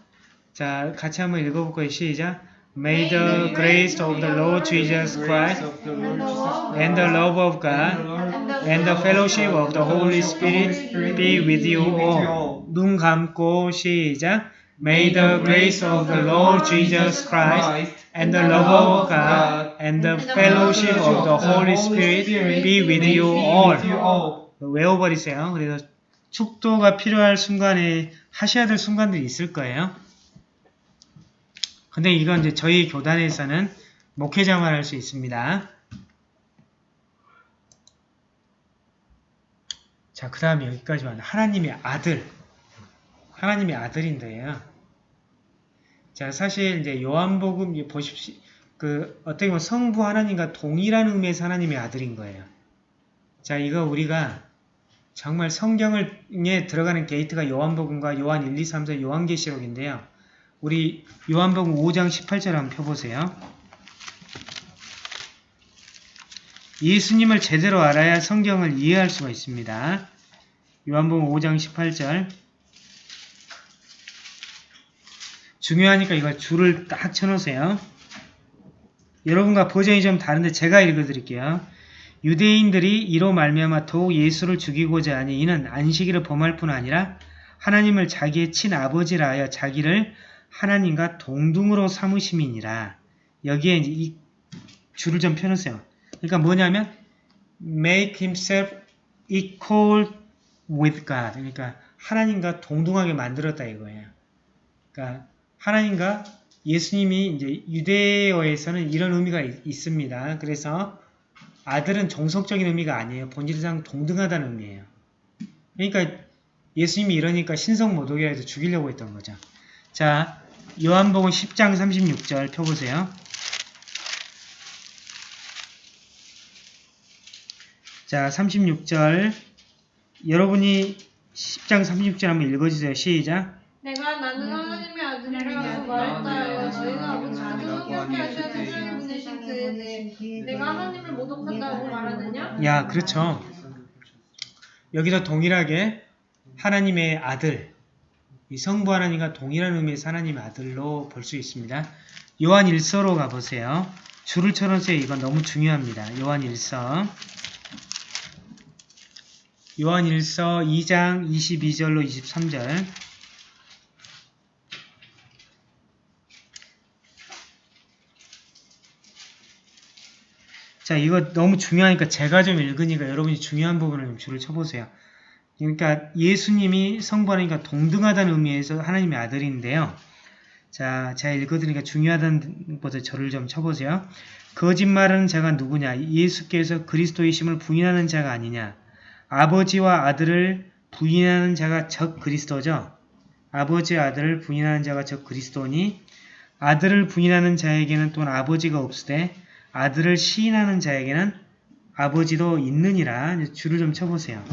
자 같이 한번 읽어볼 거예요. 시작. May the grace of the Lord Jesus Christ and the love of God and the fellowship of the Holy Spirit be with you all. 눈 감고 시작. May the grace of the Lord Jesus Christ and the love of God and the fellowship of the Holy Spirit be with you all. 외워버리세요. 그래서 축도가 필요할 순간에 하셔야 될 순간들이 있을 거예요. 근데 이건 이제 저희 교단에서는 목회자만 할 수 있습니다. 자, 그 다음에 여기까지 왔네. 하나님의 아들. 하나님의 아들인데요. 자, 사실 이제 요한복음 보십시오. 그 어떻게 보면 성부 하나님과 동일한 의미에서 하나님의 아들인 거예요. 자, 이거 우리가 정말 성경에 들어가는 게이트가 요한복음과 요한 1, 2, 3, 4 요한계시록인데요. 우리 요한복음 5장 18절 한번 펴보세요. 예수님을 제대로 알아야 성경을 이해할 수가 있습니다. 요한복음 5장 18절 중요하니까 이거 줄을 딱 쳐놓으세요. 여러분과 버전이 좀 다른데 제가 읽어드릴게요. 유대인들이 이로 말미암아 더욱 예수를 죽이고자 하니 이는 안식일을 범할 뿐 아니라 하나님을 자기의 친아버지라 하여 자기를 하나님과 동등으로 삼으심이니라. 여기에 이제 이 줄을 좀 펴놓으세요. 그러니까 뭐냐면 make himself equal with God. 그러니까 하나님과 동등하게 만들었다 이거예요. 그러니까 하나님과 예수님이 이제 유대어에서는 이런 의미가 있, 있습니다. 그래서 아들은 정석적인 의미가 아니에요. 본질상 동등하다는 의미예요. 그러니까 예수님이 이러니까 신성 모독이라 해서 죽이려고 했던 거죠. 자, 요한복음 10장 36절 펴보세요. 자, 36절. 여러분이 10장 36절 한번 읽어주세요. 시작. 내가 나는 하나님의 아들이라고 말했다. 저희가 아버지께서 성경케 하셔야 세상 그에 내가 하나님을 모독한다고 말하느냐? 야, 그렇죠. 여기서 동일하게 하나님의 아들, 이 성부 하나님과 동일한 의미에서 하나님의 아들로 볼 수 있습니다. 요한 1서로 가보세요. 줄을 쳐놓으세요. 이건 너무 중요합니다. 요한 1서. 요한 1서 2장 22절로 23절. 자, 이거 너무 중요하니까 제가 좀 읽으니까 여러분이 중요한 부분을 좀 줄을 쳐보세요. 그러니까 예수님이 성부 하나님과 동등하다는 의미에서 하나님의 아들인데요. 자, 제가 읽어드리니까 중요하다는 것을 저를 좀 쳐보세요. 거짓말하는 자가 누구냐? 예수께서 그리스도이심을 부인하는 자가 아니냐? 아버지와 아들을 부인하는 자가 적 그리스도죠. 아버지와 아들을 부인하는 자가 적 그리스도니 아들을 부인하는 자에게는 또한 아버지가 없으되 아들을 시인하는 자에게는 아버지도 있느니라. 줄을 좀 쳐보세요.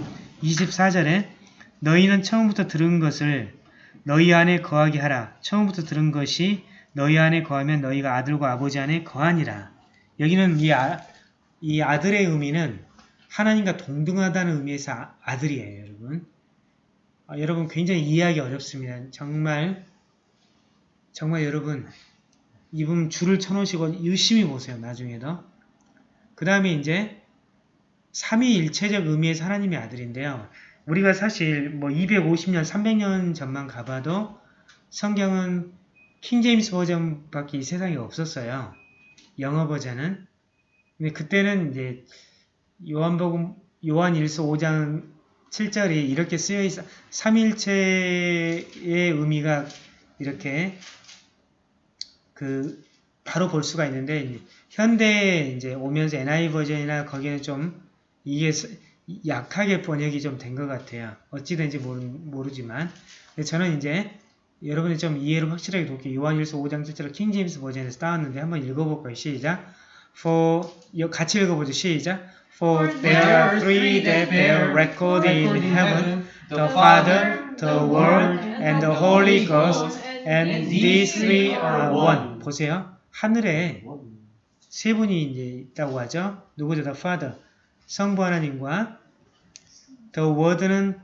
24절에 너희는 처음부터 들은 것을 너희 안에 거하게 하라. 처음부터 들은 것이 너희 안에 거하면 너희가 아들과 아버지 안에 거하니라. 여기는 이, 아, 이 아들의 의미는 하나님과 동등하다는 의미에서 아, 아들이에요, 여러분. 아, 여러분 굉장히 이해하기 어렵습니다. 정말 정말 여러분 이 부분 줄을 쳐놓으시고 열심히 보세요. 나중에도. 그 다음에 이제 삼위일체적 의미에서 하나님의 아들인데요. 우리가 사실 뭐 250년, 300년 전만 가봐도 성경은 킹제임스 버전밖에 이 세상에 없었어요. 영어 버전은. 근데 그때는 이제 요한복음 요한 1서 5장 7절이 이렇게 쓰여 있어 삼일체의 의미가 이렇게 그 바로 볼 수가 있는데 현대에 이제 오면서 NI 버전이나 거기에는 좀 이게 약하게 번역이 좀 된 것 같아요. 어찌 된지 모르, 지만 저는 이제 여러분이 좀 이해를 확실하게 돕기 요한일서 5장 7절 킹제임스 버전에서 따왔는데 한번 읽어볼까요? 시작. For 같이 읽어보죠. 시작. For there are three that bear record in heaven, the Father, the Word, and the Holy Ghost, and these three are one. 보세요. 하늘에 세 분이 이제 있다고 하죠. 누구죠? The Father. 성부 하나님과 The Word는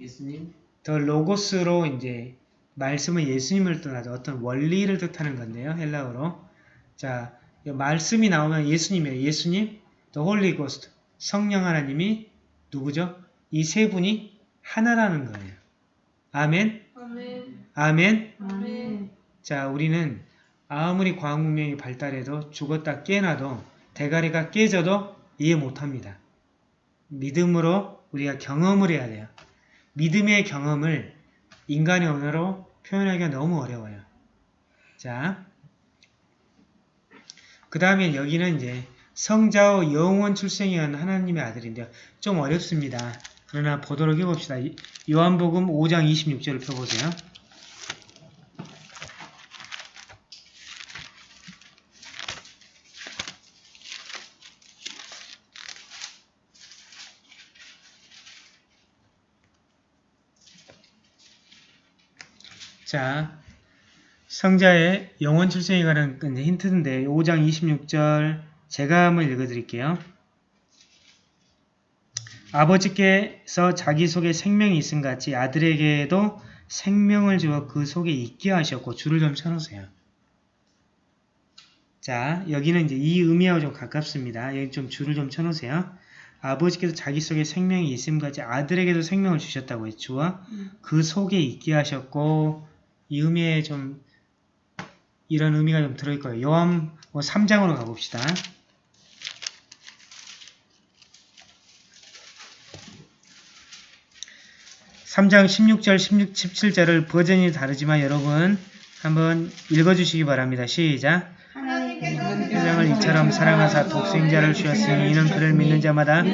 예수님 The Logos로 이제 말씀은 예수님을 뜻하죠. 어떤 원리를 뜻하는 건데요. 헬라어로. 자, 이 말씀이 나오면 예수님이에요. 예수님, the Holy Ghost, 성령 하나님이 누구죠? 이 세 분이 하나라는 거예요. 아멘, 아멘. 자, 우리는 아무리 과학 문명이 발달해도 죽었다 깨나도 대가리가 깨져도 이해 못합니다. 믿음으로 우리가 경험을 해야 돼요. 믿음의 경험을 인간의 언어로 표현하기가 너무 어려워요. 자, 그 다음에 여기는 이제 성자와 영원 출생이한 하나님의 아들인데요. 좀 어렵습니다. 그러나 보도록 해봅시다. 이- 요한복음 5장 26절을 펴보세요. 자, 성자의 영원 출생에 관한 힌트인데 5장 26절 제가 한번 읽어드릴게요. 아버지께서 자기 속에 생명이 있음 같이 아들에게도 생명을 주어 그 속에 있게 하셨고 줄을 좀 쳐놓으세요. 자, 여기는 이제 이 의미하고 좀 가깝습니다. 여기 좀 줄을 좀 쳐놓으세요. 아버지께서 자기 속에 생명이 있음 같이 아들에게도 생명을 주셨다고 했죠. 주어 그 속에 있게 하셨고 이 의미에 좀 이런 의미가 좀 들어있을 거예요. 요한 뭐 3장으로 가봅시다. 삼장 16절, 16, 17절을 버전이 다르지만 여러분 한번 읽어주시기 바랍니다. 시작! 하나님께서 세상을 이처럼 사랑하사 독생자를 주셨으니 이는 그를 믿는 자마다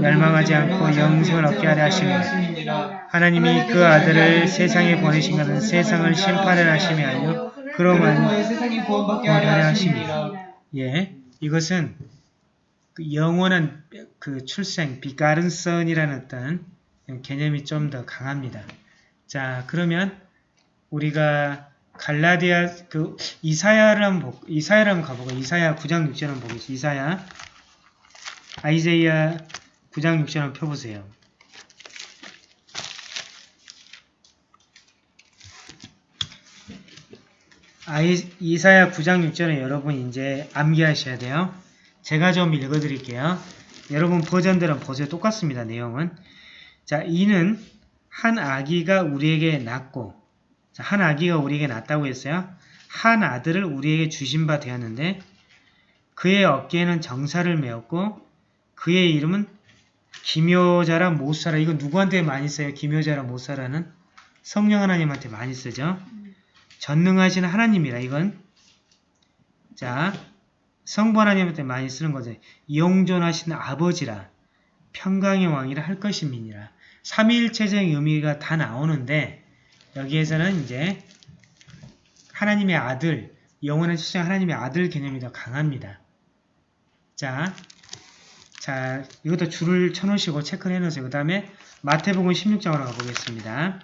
멸- 멸망하지 않고 영생을 얻게 하려 하심이라. 하나님이 그 아들을 세상에 보내신 것은 세상을 심판을 하심이 아니요 그로 그로만 인하여 세상이 구원받게 하려 하심이라. 예 이것은 그 영원한 그 출생 비가른 선이라는 어떤 개념이 좀 더 강합니다. 자 그러면 우리가 갈라디아 그 이사야를 한번 보, 이사야를 한번 가보고 이사야 9장 6절 한번 보겠습니다. 이사야 아이제이야 9장 6절 한번 펴보세요. 아이, 이사야 9장 6절은 여러분 이제 암기하셔야 돼요. 제가 좀 읽어드릴게요. 여러분 버전들은 보세요. 똑같습니다. 내용은. 자, 이는 한 아기가 우리에게 낳고 자, 한 아기가 우리에게 낳았다고 했어요. 한 아들을 우리에게 주신 바 되었는데 그의 어깨에는 정사를 메었고 그의 이름은 기묘자라 못사라. 이거 누구한테 많이 써요? 기묘자라 못사라는 성령 하나님한테 많이 쓰죠. 전능하신 하나님이라 이건 자 성부 하나님한테 많이 쓰는 거죠. 영존하신 아버지라 평강의 왕이라 할 것임이니라. 삼위일체적인 의미가 다 나오는데 여기에서는 이제 하나님의 아들, 영원한 출생 하나님의 아들 개념이 더 강합니다. 자, 자 이것도 줄을 쳐놓으시고 체크를 해놓으세요. 그 다음에 마태복음 16장으로 가보겠습니다.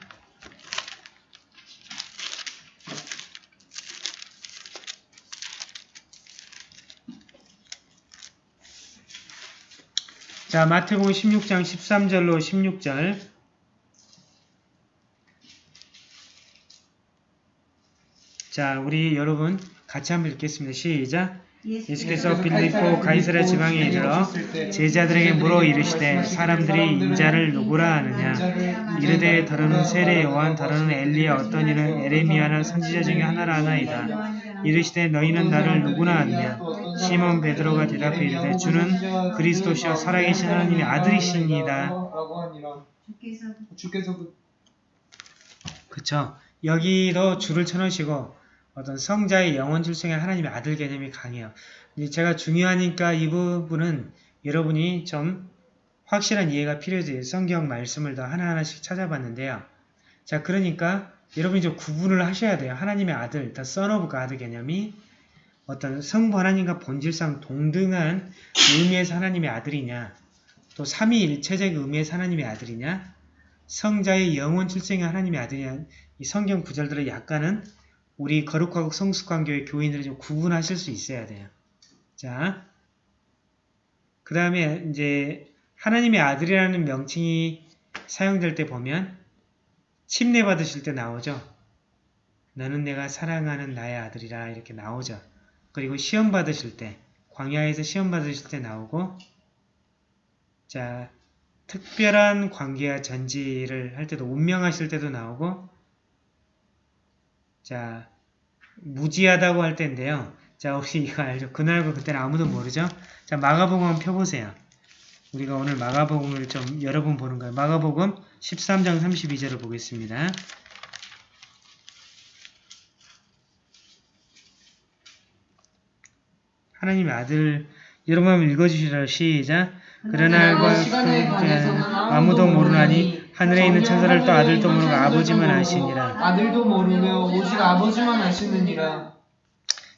자, 마태복음 16장 13절로 16절. 자, 우리 여러분 같이 한번 읽겠습니다. 시작. 예수께서 빌립보 가이사랴 지방에 이르러 제자들에게 물어 이르시되 사람들이 인자를 누구라 하느냐? 이르되 더러는 세례 요한 더러는 엘리야 어떤 이는 에레미야나 선지자 중에 하나라 하나이다. 이르시되 너희는 나를 누구나 하느냐? 시몬 베드로가 대답해 이르되 주는 그리스도시여 살아계신 하나님의. 주께서 그 그쵸? 여기도 줄을 쳐놓으시고 어떤 성자의 영원 출생의 하나님의 아들 개념이 강해요. 제가 중요하니까 이 부분은 여러분이 좀 확실한 이해가 필요해요. 성경 말씀을 더 하나하나씩 찾아봤는데요. 자, 그러니까 여러분이 좀 구분을 하셔야 돼요. 하나님의 아들, the son of God 개념이 어떤 성부 하나님과 본질상 동등한 의미에서 하나님의 아들이냐, 또 삼위일체적 의미에서 하나님의 아들이냐, 성자의 영원 출생의 하나님의 아들이냐, 이 성경 구절들을 약간은 우리 거룩하고 성숙한 교회 교인들이 좀 구분하실 수 있어야 돼요. 자, 그 다음에 이제 하나님의 아들이라는 명칭이 사용될 때 보면 침례 받으실 때 나오죠. 너는 내가 사랑하는 나의 아들이라 이렇게 나오죠. 그리고 시험 받으실 때 광야에서 시험 받으실 때 나오고 자 특별한 관계와 전지를 할 때도 운명하실 때도 나오고 자 무지하다고 할 때인데요. 자 혹시 이거 알죠? 그날과 그때는 아무도 모르죠? 자 마가복음 한번 펴보세요. 우리가 오늘 마가복음을 좀 여러 번 보는 거예요. 마가복음 13장 32절을 보겠습니다. 하나님의 아들 여러분 한번 읽어주시라 시작 그러나 시간에 관해서는 아무도 모르나니 하늘에 있는 천사를 또 아들도 모르고 아버지만 아시니라 아들도 모르며 오직 아버지만 아시느니라.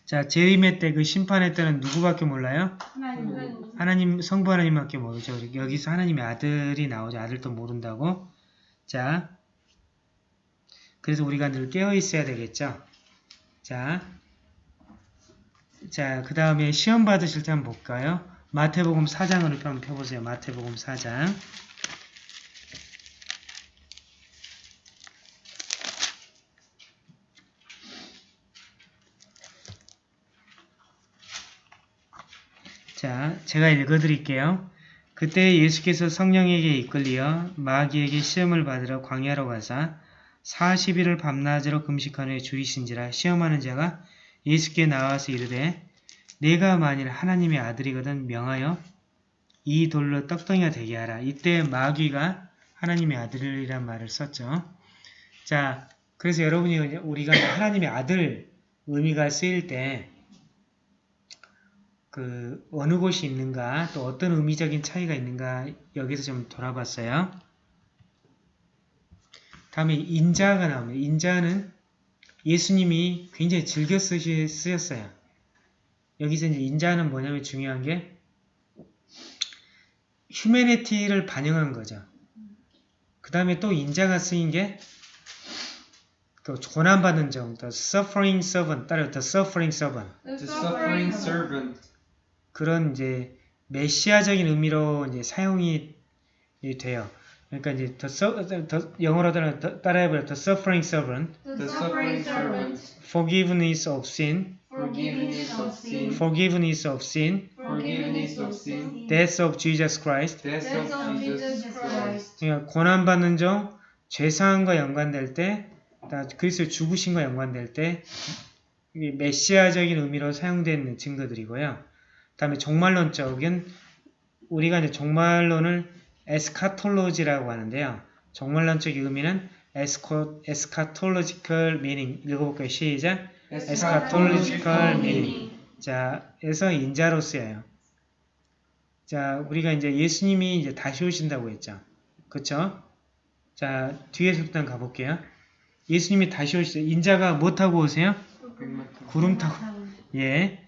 자 재림의 때 그 심판의 때는 누구밖에 몰라요? 하나님. 하나님 성부 하나님밖에 모르죠. 여기서 하나님의 아들이 나오죠. 아들도 모른다고. 자, 그래서 우리가 늘 깨어 있어야 되겠죠. 자, 자, 그 다음에 시험 받으실 때 한번 볼까요? 마태복음 4장을 한번 펴보세요. 마태복음 4장. 자, 제가 읽어드릴게요. 그때 예수께서 성령에게 이끌리어 마귀에게 시험을 받으러 광야로 가사 40일을 밤낮으로 금식한 후에 죽이신지라 시험하는 자가 예수께 나와서 이르되 내가 만일 하나님의 아들이거든 명하여 이 돌로 떡덩이가 되게 하라. 이때 마귀가 하나님의 아들이란 말을 썼죠. 자, 그래서 여러분이 우리가 하나님의 아들 의미가 쓰일 때 그 어느 곳이 있는가 또 어떤 의미적인 차이가 있는가 여기서 좀 돌아봤어요. 다음에 인자가 나옵니다. 인자는 예수님이 굉장히 즐겨 쓰시, 쓰였어요. 여기서 이제 인자는 뭐냐면 중요한 게 휴메니티를 반영한 거죠. 그 다음에 또 인자가 쓰인 게 또 고난받는 점, the suffering servant, 따라 the suffering servant. The suffering servant. 그런 이제 메시아적인 의미로 이제 사용이 돼요. 그러니까 이제 the, the- 영어로 따라- 따라해봐요. The suffering servant, The suffering servant. forgiveness of sin, Forgiveness of sin. forgiveness of sin, Forgiveness of sin. death of Jesus Christ. Death of Jesus Christ. 그러니까 고난 받는 점, 죄사함과 연관될 때, 다 그리스도 죽으심과 연관될 때, 메시아적인 의미로 사용된 증거들이고요. 다음에 종말론적인 우리가 이제 종말론을 eschatology라고 하는데요. 종말론적 의미는 escha, eschatological meaning 읽어볼까요? 시작. eschatological meaning. 자, 에서 인자로 쓰여요. 자, 우리가 이제 예수님이 이제 다시 오신다고 했죠. 그쵸? 자, 뒤에서부터 한번 가볼게요. 예수님이 다시 오시죠. 인자가 뭐 타고 오세요? 구름 타고. 예.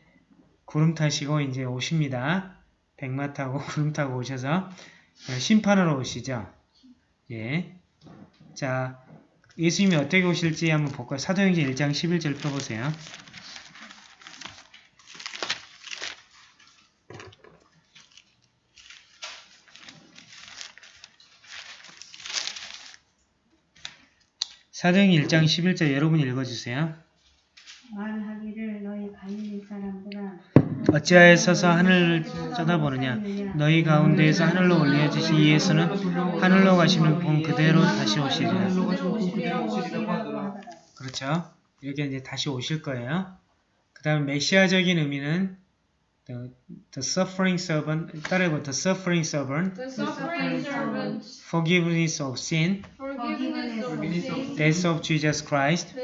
구름 타시고 이제 오십니다. 백마 타고 구름 타고 오셔서 심판하러 오시죠. 예. 자, 예수님이 어떻게 오실지 한번 볼까요? 사도행전 1장 11절 펴보세요. 사도행전 1장 11절 여러분 읽어주세요. 말하기를 너희 갈릴리 사람들아 어찌하여서서 하늘을 쳐다보느냐 너희 가운데에서 하늘로 올려주신 이 예수는 하늘로 가시는 분 그대로 다시 오시리라. 그렇죠 이렇게 이제 다시 오실 거예요 그 다음 메시아적인 의미는 the, the suffering servant 따라해보 the suffering servant The suffering servant. forgiveness of sin Forgiveness of Forgiveness of sin. death of Jesus Christ.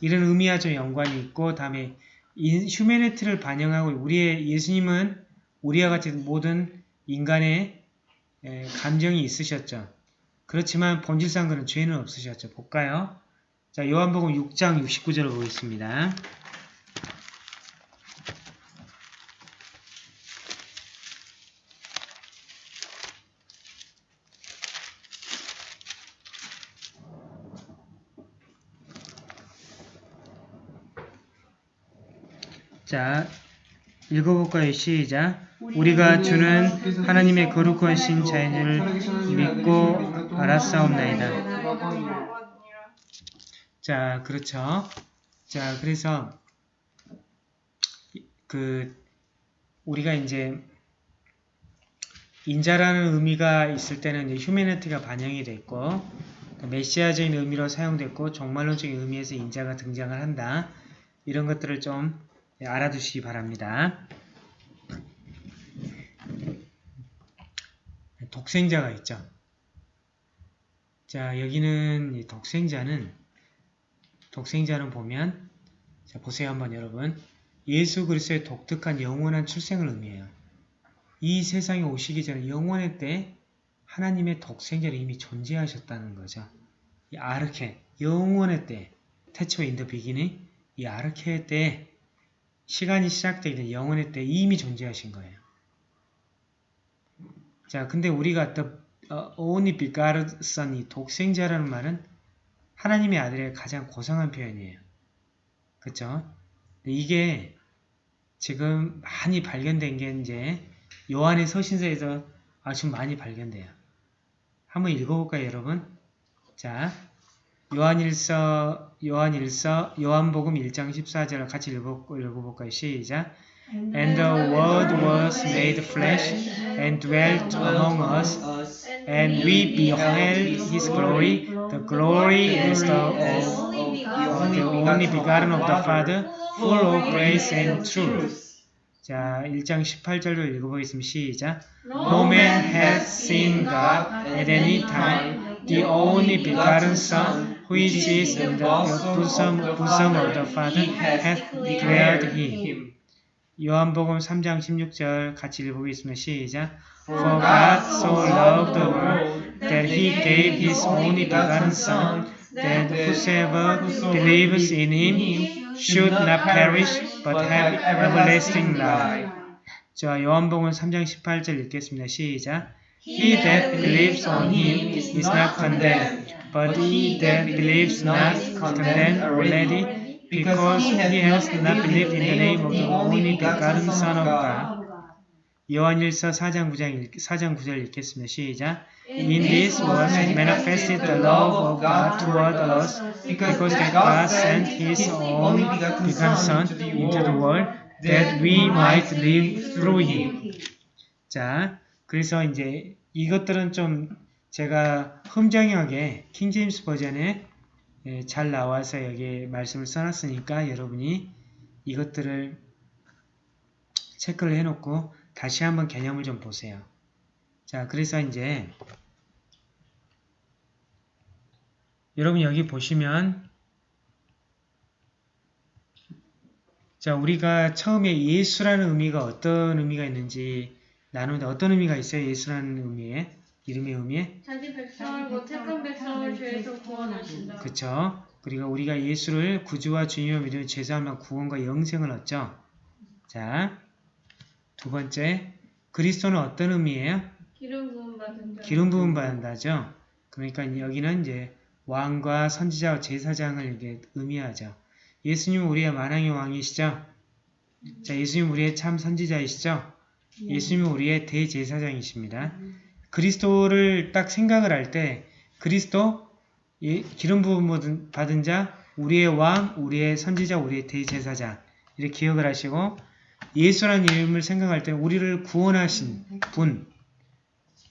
이런 의미와 좀 연관이 있고 다음에 인, 휴메니티를 반영하고 우리의 예수님은 우리와 같이 모든 인간의 에, 감정이 있으셨죠. 그렇지만 본질상 그는 죄는 없으셨죠. 볼까요? 자, 요한복음 6장 69절을 보겠습니다. 자, 읽어볼까요? 시작. 우리가 주는 하나님의 거룩하신 자인을 믿고 알았사옵나이다. 자, 그렇죠. 자, 그래서 그 우리가 이제 인자라는 의미가 있을 때는 이제 휴메니티가 반영이 됐고 메시아적인 의미로 사용됐고 종말론적인 의미에서 인자가 등장을 한다. 이런 것들을 좀 알아두시기 바랍니다. 독생자가 있죠. 자 여기는 이 독생자는 독생자는 보면 자 보세요 한번 여러분 예수 그리스도의 독특한 영원한 출생을 의미해요. 이 세상에 오시기 전에 영원의 때 하나님의 독생자를 이미 존재하셨다는 거죠. 이 아르케, 영원의 때, 태초 인더 비기니 이 아르케 때 시간이 시작되기 전 영원의 때 이미 존재하신 거예요. 자, 근데 우리가 어, begotten son이 독생자라는 말은 하나님의 아들의 가장 고상한 표현이에요. 근데 이게 지금 많이 발견된 게 이제 요한의 서신서에서 아주 많이 발견돼요. 한번 읽어볼까요, 여러분? 자, 요한일서, 요한일서, 요한복음 1장 14절을 같이 읽어, 읽어 볼까요? 시작. And the Word was made flesh and dwelt among us, and we beheld His glory. The glory is the of the only begotten of the Father, full of grace and truth. 자, 1장 18절로 읽어보겠습니다. 시작. No man hath seen God at any time. The only begotten Son, which is in the bosom, bosom of the Father, hath declared him. 요한복음 3장 16절 같이 읽어보겠습니다. 시작. For God so loved the world that he gave his only begotten Son, that whosoever believes in him should not perish but have everlasting life. 자, 요한복음 3장 18절 읽겠습니다. 시작. He that believes on him is not condemned, but he that believes not is condemned already, because he has not believed in the name of the only begotten Son of God. 요한일서 4장 9장 4장 9절 읽겠습니다. 시작. In this was manifested the love of God toward us, because God sent His only begotten Son into the world that we might live through Him. 자, 그래서 이제 이것들은 좀 제가 흠정하게 킹제임스 버전에 예, 잘 나와서 여기 말씀을 써놨으니까 여러분이 이것들을 체크를 해놓고 다시 한번 개념을 좀 보세요. 자, 그래서 이제 여러분 여기 보시면 자, 우리가 처음에 예수라는 의미가 어떤 의미가 있는지 나누는데 어떤 의미가 있어요? 예수라는 의미에? 이름의 의미에? 자기 백성을 곧 택한 백성을 죄에서 구원하신다. 그쵸? 그리고 우리가 예수를 구주와 주님으로 믿으면 죄사함과 구원과 영생을 얻죠. 자, 두 번째, 그리스도는 어떤 의미예요? 기름 부음 자. 기름 부음 받는다죠. 그러니까 여기는 이제 왕과 선지자와 제사장을 이게 의미하죠. 예수님은 우리의 만왕의 왕이시죠. 자, 예수님 우리의 참 선지자이시죠. 예수님은 우리의 대제사장이십니다. 그리스도를 딱 생각을 할 때 그리스도 예, 기름 부음 받은 자, 우리의 왕, 우리의 선지자, 우리의 대제사장 이렇게 기억을 하시고 예수라는 이름을 생각할 때 우리를 구원하신 분.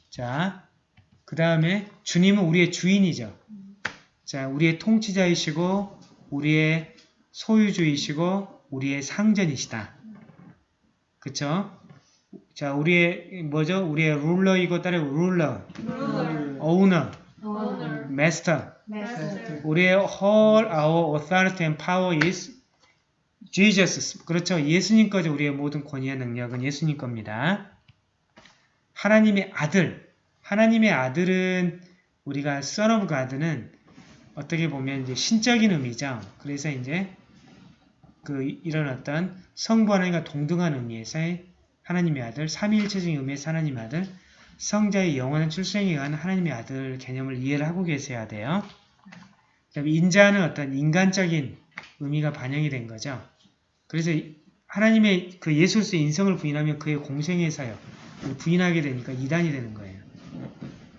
자, 그 다음에 주님은 우리의 주인이죠. 자, 우리의 통치자이시고 우리의 소유주이시고 우리의 상전이시다. 그쵸? 자, 우리의 뭐죠? 우리의 룰러이고 따로 룰러, 오늘 마스터. 우리의 whole our authority and power is Jesus. 그렇죠. 예수님 거죠. 우리의 모든 권위와 능력은 예수님 겁니다. 하나님의 아들. 하나님의 아들은 우리가 son of God는 어떻게 보면 이제 신적인 의미죠. 그래서 이제 그 이런 어떤 성부 하나님과 동등한 의미에서의 하나님의 아들, 삼위일체적인 의미에서 하나님의 아들, 성자의 영원한 출생에 의한 하나님의 아들 개념을 이해를 하고 계셔야 돼요. 그다음에 인자는 어떤 인간적인 의미가 반영이 된 거죠. 그래서 하나님의 그 예수로서의 인성을 부인하면 그의 공생애 사역, 부인하게 되니까 이단이 되는 거예요.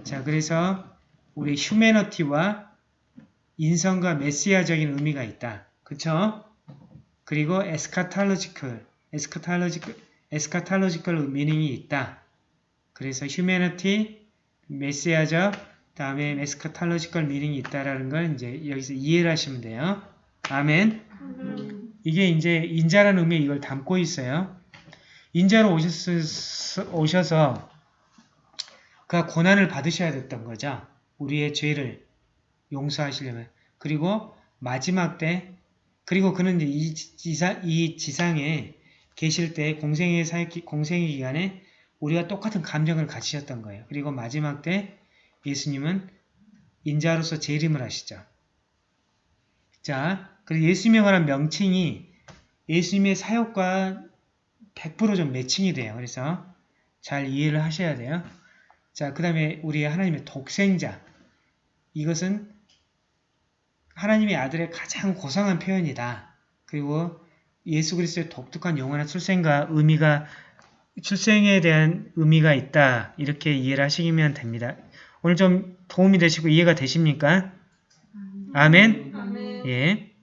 자, 그래서 우리 humanity와 인성과 메시아적인 의미가 있다. 그쵸? 그리고 eschatological, eschatological eschatological meaning이 있다. 그래서 humanity, 메시아적, 다음에 에스카탈로지컬 미닝이 있다라는 걸 이제 여기서 이해를 하시면 돼요. 아멘. 이게 이제 인자라는 의미에 이걸 담고 있어요. 인자로 오셔서 그 고난을 받으셔야 됐던 거죠. 우리의 죄를 용서하시려면. 그리고 마지막 때, 그리고 그는 이제 이, 지상, 이 지상에 계실 때 공생의 사역, 기- 공생의 기간에 우리가 똑같은 감정을 가지셨던 거예요. 그리고 마지막 때 예수님은 인자로서 재림을 하시죠. 자, 그리고 예수님에 관한 명칭이 예수님의 사역과 100%좀 매칭이 돼요. 그래서 잘 이해를 하셔야 돼요. 자, 그 다음에 우리 하나님의 독생자. 이것은 하나님의 아들의 가장 고상한 표현이다. 그리고 예수 그리스도의 독특한 영원한 출생과 의미가 출생에 대한 의미가 있다. 이렇게 이해를 하시면 됩니다. 오늘 좀 도움이 되시고 이해가 되십니까? 아멘. 아멘. 예.